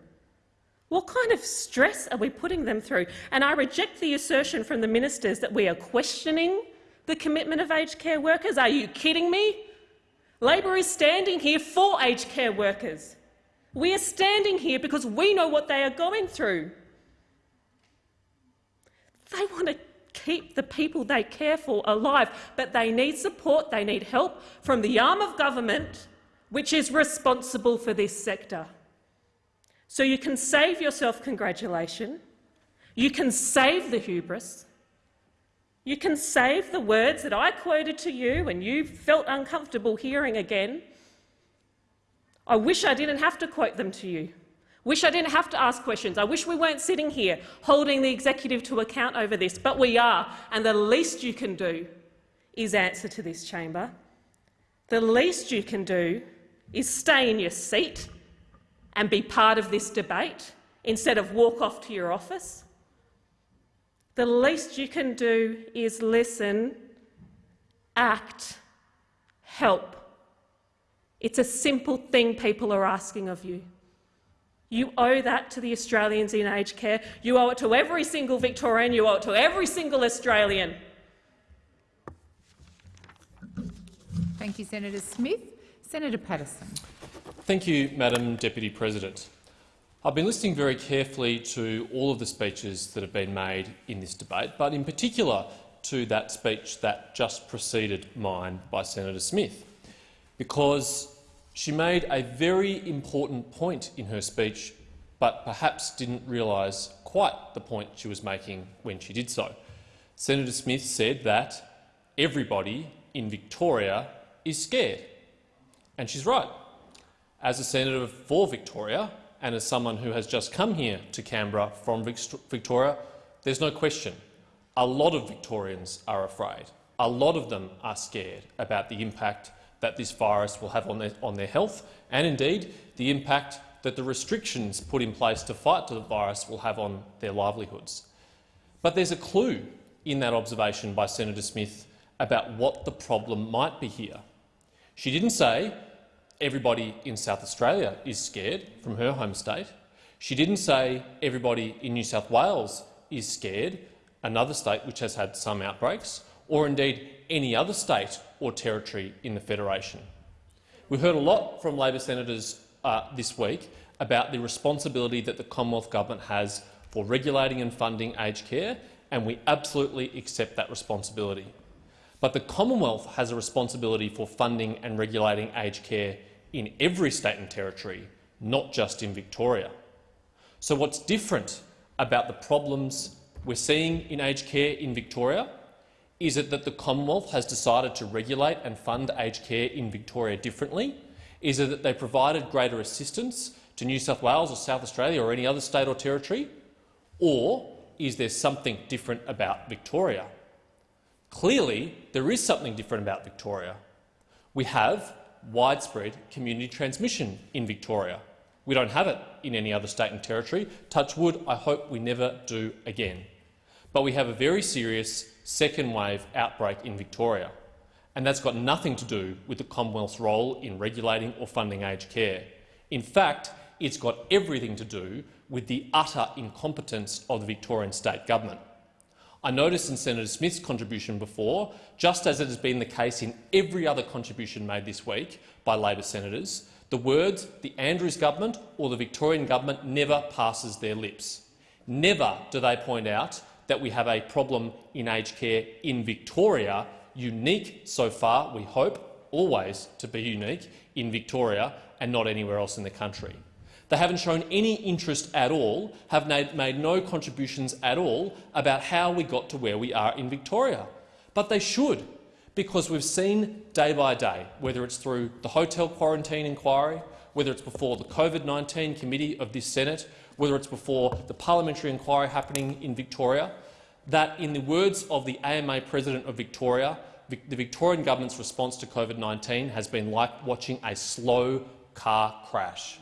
What kind of stress are we putting them through? And I reject the assertion from the ministers that we are questioning the commitment of aged care workers. Are you kidding me? Labor is standing here for aged care workers. We are standing here because we know what they are going through. They want to keep the people they care for alive, but they need support, they need help from the arm of government which is responsible for this sector. So you can save yourself congratulation, you can save the hubris, you can save the words that I quoted to you and you felt uncomfortable hearing again, I wish I didn't have to quote them to you. Wish I didn't have to ask questions. I wish we weren't sitting here holding the executive to account over this, but we are, and the least you can do is answer to this chamber. The least you can do is stay in your seat and be part of this debate instead of walk off to your office. The least you can do is listen, act, help. It's a simple thing people are asking of you. You owe that to the Australians in aged care. You owe it to every single Victorian. You owe it to every single Australian. Thank you, Senator Smith. Senator Paterson. Thank you, Madam Deputy President. I've been listening very carefully to all of the speeches that have been made in this debate, but in particular to that speech that just preceded mine by Senator Smith, because she made a very important point in her speech, but perhaps didn't realise quite the point she was making when she did so. Senator Smith said that everybody in Victoria is scared. And she's right. As a senator for Victoria and as someone who has just come here to Canberra from Victoria, there's no question. A lot of Victorians are afraid. A lot of them are scared about the impact that this virus will have on their, on their health and, indeed, the impact that the restrictions put in place to fight the virus will have on their livelihoods. But there's a clue in that observation by Senator Smith about what the problem might be here. She didn't say everybody in South Australia is scared from her home state. She didn't say everybody in New South Wales is scared, another state which has had some outbreaks, or indeed any other state or territory in the federation. We heard a lot from Labor senators uh, this week about the responsibility that the Commonwealth Government has for regulating and funding aged care, and we absolutely accept that responsibility. But the Commonwealth has a responsibility for funding and regulating aged care in every state and territory, not just in Victoria. So what's different about the problems we're seeing in aged care in Victoria is it that the Commonwealth has decided to regulate and fund aged care in Victoria differently? Is it that they provided greater assistance to New South Wales or South Australia or any other state or territory? Or is there something different about Victoria? Clearly, there is something different about Victoria. We have widespread community transmission in Victoria. We don't have it in any other state and territory. Touch wood, I hope we never do again. But we have a very serious second wave outbreak in Victoria, and that's got nothing to do with the Commonwealth's role in regulating or funding aged care. In fact, it's got everything to do with the utter incompetence of the Victorian state government. I noticed in Senator Smith's contribution before, just as it has been the case in every other contribution made this week by Labor senators, the words the Andrews government or the Victorian government never passes their lips. Never do they point out that we have a problem in aged care in Victoria, unique so far, we hope, always to be unique in Victoria and not anywhere else in the country. They haven't shown any interest at all, have made no contributions at all about how we got to where we are in Victoria. But they should, because we've seen day by day, whether it's through the hotel quarantine inquiry, whether it's before the COVID-19 committee of this Senate, whether it's before the parliamentary inquiry happening in Victoria, that, in the words of the AMA President of Victoria, the Victorian government's response to COVID-19 has been like watching a slow car crash.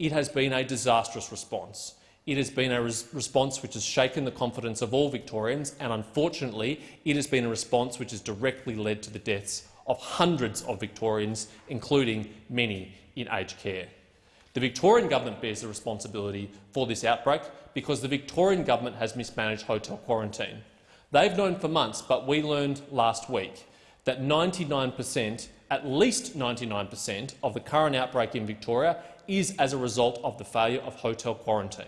It has been a disastrous response. It has been a res response which has shaken the confidence of all Victorians, and unfortunately, it has been a response which has directly led to the deaths of hundreds of Victorians, including many in aged care. The Victorian government bears the responsibility for this outbreak because the Victorian government has mismanaged hotel quarantine. They've known for months, but we learned last week that 99 per cent, at least 99 per cent, of the current outbreak in Victoria is as a result of the failure of hotel quarantine.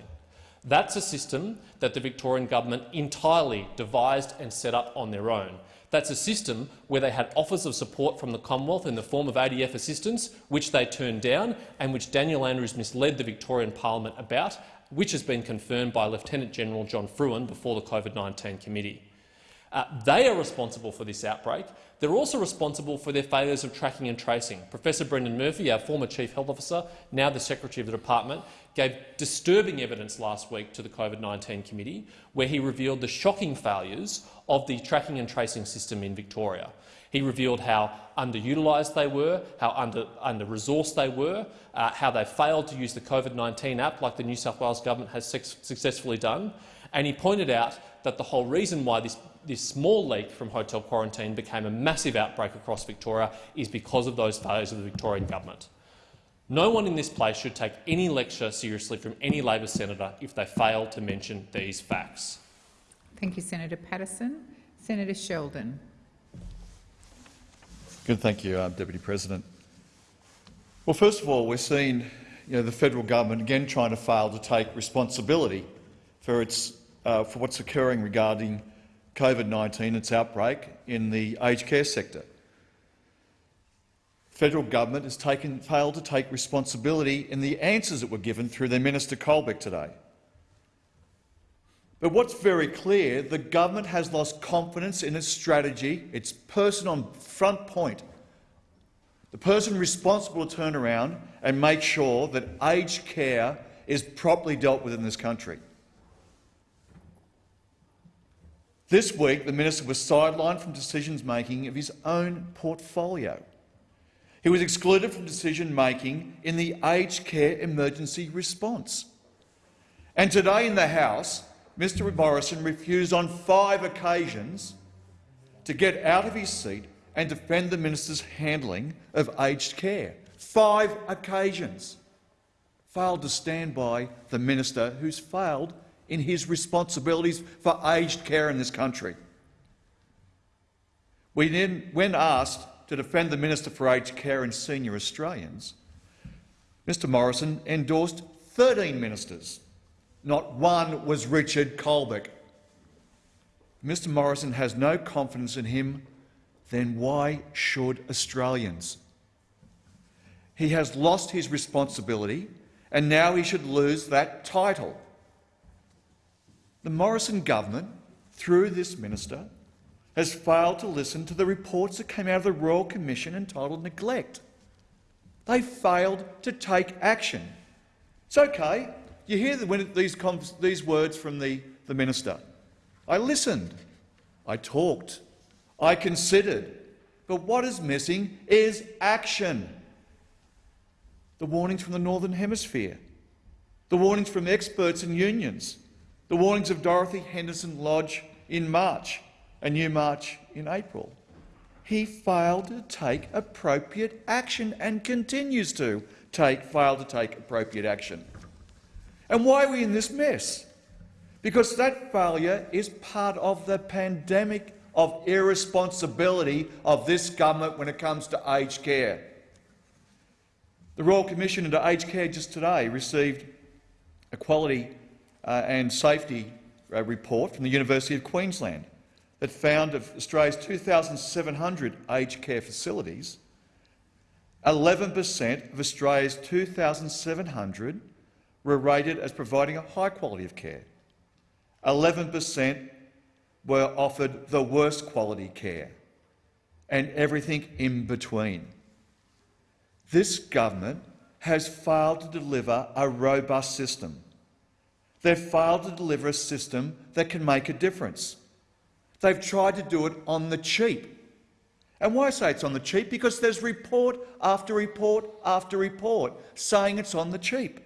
That's a system that the Victorian government entirely devised and set up on their own. That's a system where they had offers of support from the Commonwealth in the form of ADF assistance, which they turned down and which Daniel Andrews misled the Victorian parliament about, which has been confirmed by Lieutenant General John Frewen before the COVID-19 committee. Uh, they are responsible for this outbreak. They're also responsible for their failures of tracking and tracing. Professor Brendan Murphy, our former Chief Health Officer, now the Secretary of the Department, gave disturbing evidence last week to the COVID-19 committee where he revealed the shocking failures of the tracking and tracing system in Victoria. He revealed how underutilised they were, how under-resourced under they were, uh, how they failed to use the COVID-19 app like the New South Wales government has successfully done, and he pointed out that the whole reason why this this small leak from hotel quarantine became a massive outbreak across Victoria is because of those failures of the Victorian government. No one in this place should take any lecture seriously from any Labor senator if they fail to mention these facts. Thank you, Senator Paterson. Senator Sheldon. Good, thank you, uh, Deputy President. Well, first of all, we're seeing you know, the federal government again trying to fail to take responsibility for, its, uh, for what's occurring regarding COVID-19, its outbreak in the aged care sector. Federal government has taken, failed to take responsibility in the answers that were given through their Minister Colbeck today. But what's very clear, the government has lost confidence in its strategy, its person on front point, the person responsible to turn around and make sure that aged care is properly dealt with in this country. This week, the minister was sidelined from decision-making of his own portfolio. He was excluded from decision-making in the aged care emergency response. And today in the House, Mr Morrison refused on five occasions to get out of his seat and defend the minister's handling of aged care. Five occasions. Failed to stand by the minister who's failed in his responsibilities for aged care in this country. We then, when asked to defend the Minister for Aged Care and Senior Australians, Mr Morrison endorsed 13 ministers. Not one was Richard Colbeck. Mr Morrison has no confidence in him, then why should Australians? He has lost his responsibility and now he should lose that title. The Morrison government, through this minister, has failed to listen to the reports that came out of the Royal Commission entitled Neglect. They failed to take action. It's okay. You hear the, these, these words from the, the minister. I listened. I talked. I considered. But what is missing is action. The warnings from the Northern Hemisphere, the warnings from experts and unions, the warnings of Dorothy Henderson Lodge in March, a Newmarch in April. He failed to take appropriate action and continues to take, fail to take appropriate action. And why are we in this mess? Because that failure is part of the pandemic of irresponsibility of this government when it comes to aged care. The Royal Commission into Aged Care just today received a quality uh, and safety uh, report from the University of Queensland that found of Australia's 2,700 aged care facilities, 11 per cent of Australia's 2,700 were rated as providing a high quality of care. 11 per cent were offered the worst quality care, and everything in between. This government has failed to deliver a robust system They've failed to deliver a system that can make a difference. They've tried to do it on the cheap. And why say it's on the cheap? Because there's report after report after report saying it's on the cheap.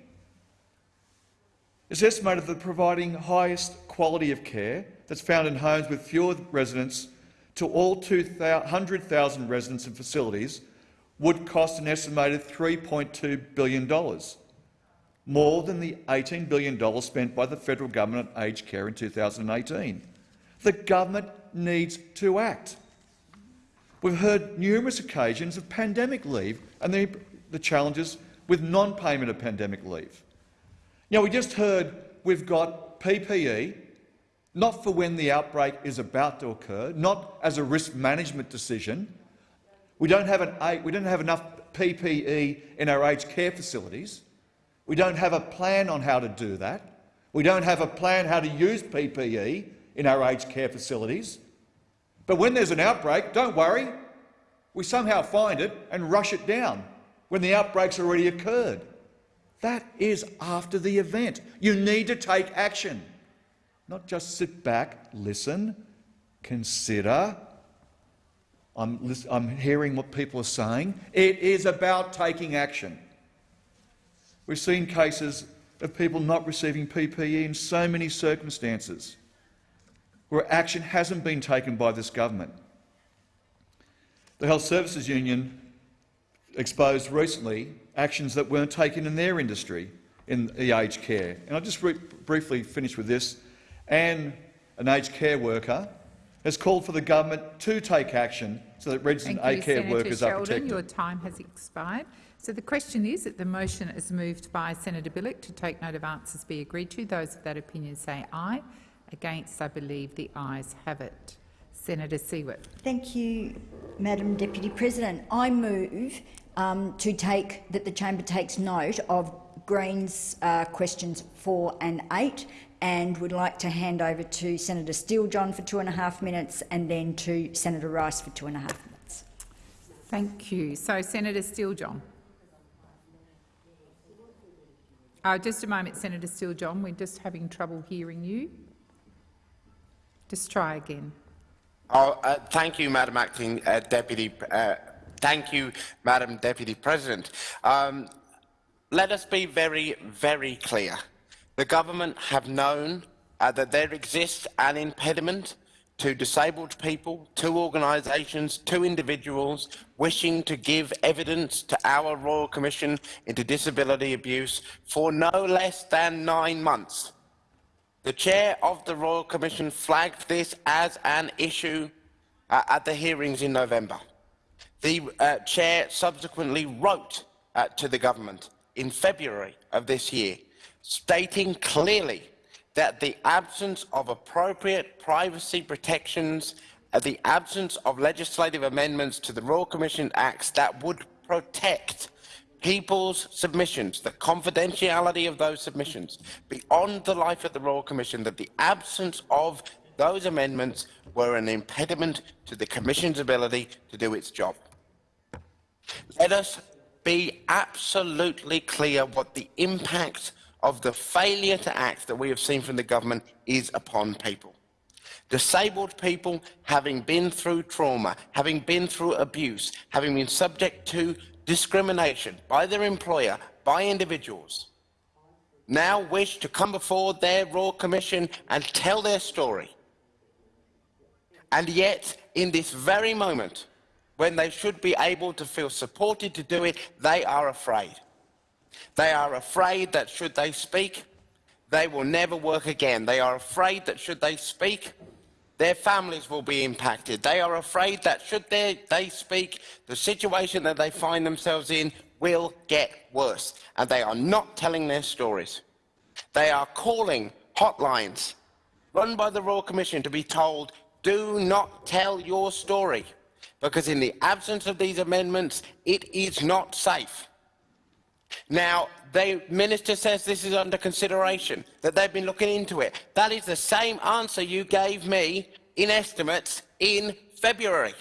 It's estimated that providing highest quality of care that's found in homes with fewer residents to all 200,000 residents and facilities would cost an estimated $3.2 billion more than the $18 billion spent by the federal government on aged care in 2018. The government needs to act. We've heard numerous occasions of pandemic leave and the, the challenges with non-payment of pandemic leave. Now, we just heard we've got PPE, not for when the outbreak is about to occur, not as a risk management decision. We don't have, an, we don't have enough PPE in our aged care facilities. We don't have a plan on how to do that. We don't have a plan how to use PPE in our aged care facilities. But when there's an outbreak, don't worry. We somehow find it and rush it down when the outbreak's already occurred. That is after the event. You need to take action, not just sit back, listen, consider. I'm, I'm hearing what people are saying. It is about taking action. We've seen cases of people not receiving PPE in so many circumstances where action hasn't been taken by this government. The Health Services Union exposed recently actions that weren't taken in their industry in the aged care. And I'll just briefly finish with this. Anne, an aged care worker has called for the government to take action so that you, aged care Senator workers are protected. Your time has expired. So the question is that the motion is moved by Senator Bilyk to take note of answers be agreed to. Those of that opinion say aye. Against, I believe the ayes have it. Senator Siewert. Thank you, Madam Deputy President. I move um, to take that the chamber takes note of Greens uh, questions four and eight and would like to hand over to Senator Steele-John for two and a half minutes and then to Senator Rice for two and a half minutes. Thank you. So Senator Steele-John. Uh, just a moment, Senator Steele-John. We're just having trouble hearing you. Just try again. Oh, uh, thank you, Madam Acting uh, Deputy. Uh, thank you, Madam Deputy President. Um, let us be very, very clear. The government have known uh, that there exists an impediment to disabled people, to organisations, to individuals wishing to give evidence to our Royal Commission into Disability Abuse for no less than nine months. The chair of the Royal Commission flagged this as an issue uh, at the hearings in November. The uh, chair subsequently wrote uh, to the government in February of this year, stating clearly that the absence of appropriate privacy protections, uh, the absence of legislative amendments to the Royal Commission Acts that would protect people's submissions, the confidentiality of those submissions, beyond the life of the Royal Commission, that the absence of those amendments were an impediment to the Commission's ability to do its job. Let us be absolutely clear what the impact of the failure to act that we have seen from the government is upon people. Disabled people having been through trauma, having been through abuse, having been subject to discrimination by their employer, by individuals, now wish to come before their Royal Commission and tell their story. And yet, in this very moment, when they should be able to feel supported to do it, they are afraid. They are afraid that should they speak, they will never work again. They are afraid that should they speak, their families will be impacted. They are afraid that should they, they speak, the situation that they find themselves in will get worse. And they are not telling their stories. They are calling hotlines run by the Royal Commission to be told, do not tell your story, because in the absence of these amendments, it is not safe. Now, the minister says this is under consideration, that they've been looking into it. That is the same answer you gave me in estimates in February.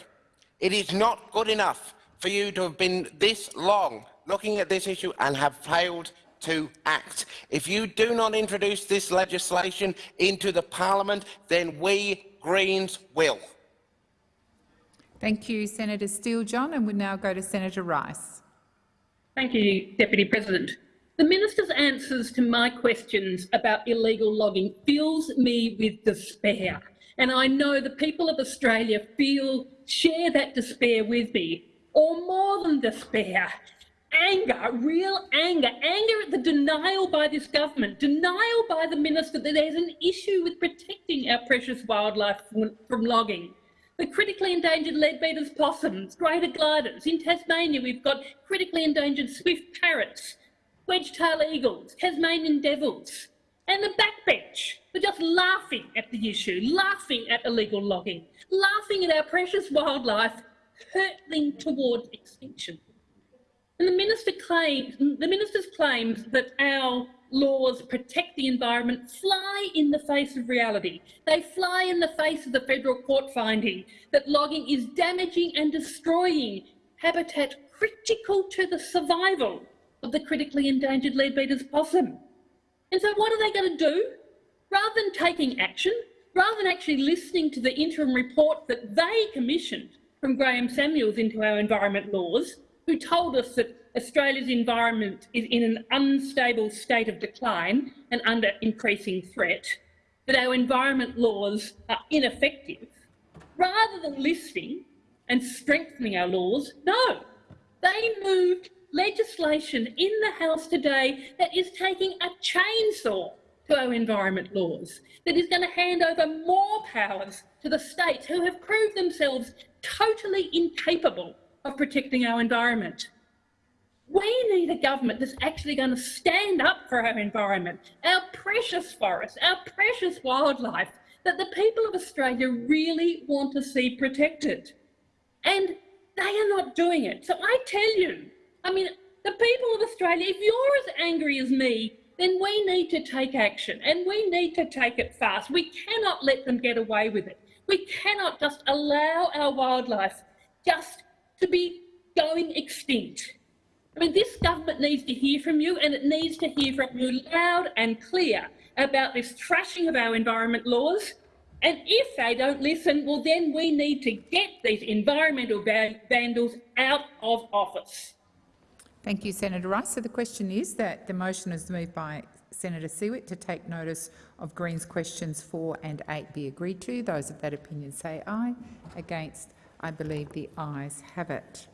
It is not good enough for you to have been this long looking at this issue and have failed to act. If you do not introduce this legislation into the parliament, then we Greens will. Thank you, Senator Steele-John, and we now go to Senator Rice. Thank you, Deputy President. The minister's answers to my questions about illegal logging fills me with despair. And I know the people of Australia feel, share that despair with me, or more than despair. Anger, real anger, anger at the denial by this government, denial by the minister that there's an issue with protecting our precious wildlife from, from logging. The critically endangered leadbeater's possums, greater gliders. In Tasmania, we've got critically endangered swift parrots, wedge-tailed eagles, Tasmanian devils, and the backbench. We're just laughing at the issue, laughing at illegal logging, laughing at our precious wildlife hurtling towards extinction. And the minister claims, the minister's claims that our laws protect the environment fly in the face of reality. They fly in the face of the federal court finding that logging is damaging and destroying habitat critical to the survival of the critically endangered leadbeater's possum. And so what are they going to do? Rather than taking action, rather than actually listening to the interim report that they commissioned from Graeme Samuels into our environment laws, who told us that Australia's environment is in an unstable state of decline and under increasing threat, that our environment laws are ineffective, rather than listening and strengthening our laws, no, they moved legislation in the House today that is taking a chainsaw to our environment laws, that is going to hand over more powers to the states who have proved themselves totally incapable of protecting our environment. We need a government that's actually going to stand up for our environment, our precious forests, our precious wildlife, that the people of Australia really want to see protected. And they are not doing it. So I tell you, I mean, the people of Australia, if you're as angry as me, then we need to take action and we need to take it fast. We cannot let them get away with it. We cannot just allow our wildlife just to be going extinct. I mean, this government needs to hear from you and it needs to hear from you loud and clear about this trashing of our environment laws. And if they don't listen, well, then we need to get these environmental vandals out of office. Thank you, Senator Rice. So the question is that the motion is moved by Senator Siewert to take notice of Greens questions 4 and 8 be agreed to. Those of that opinion say aye. Against, I believe the ayes have it.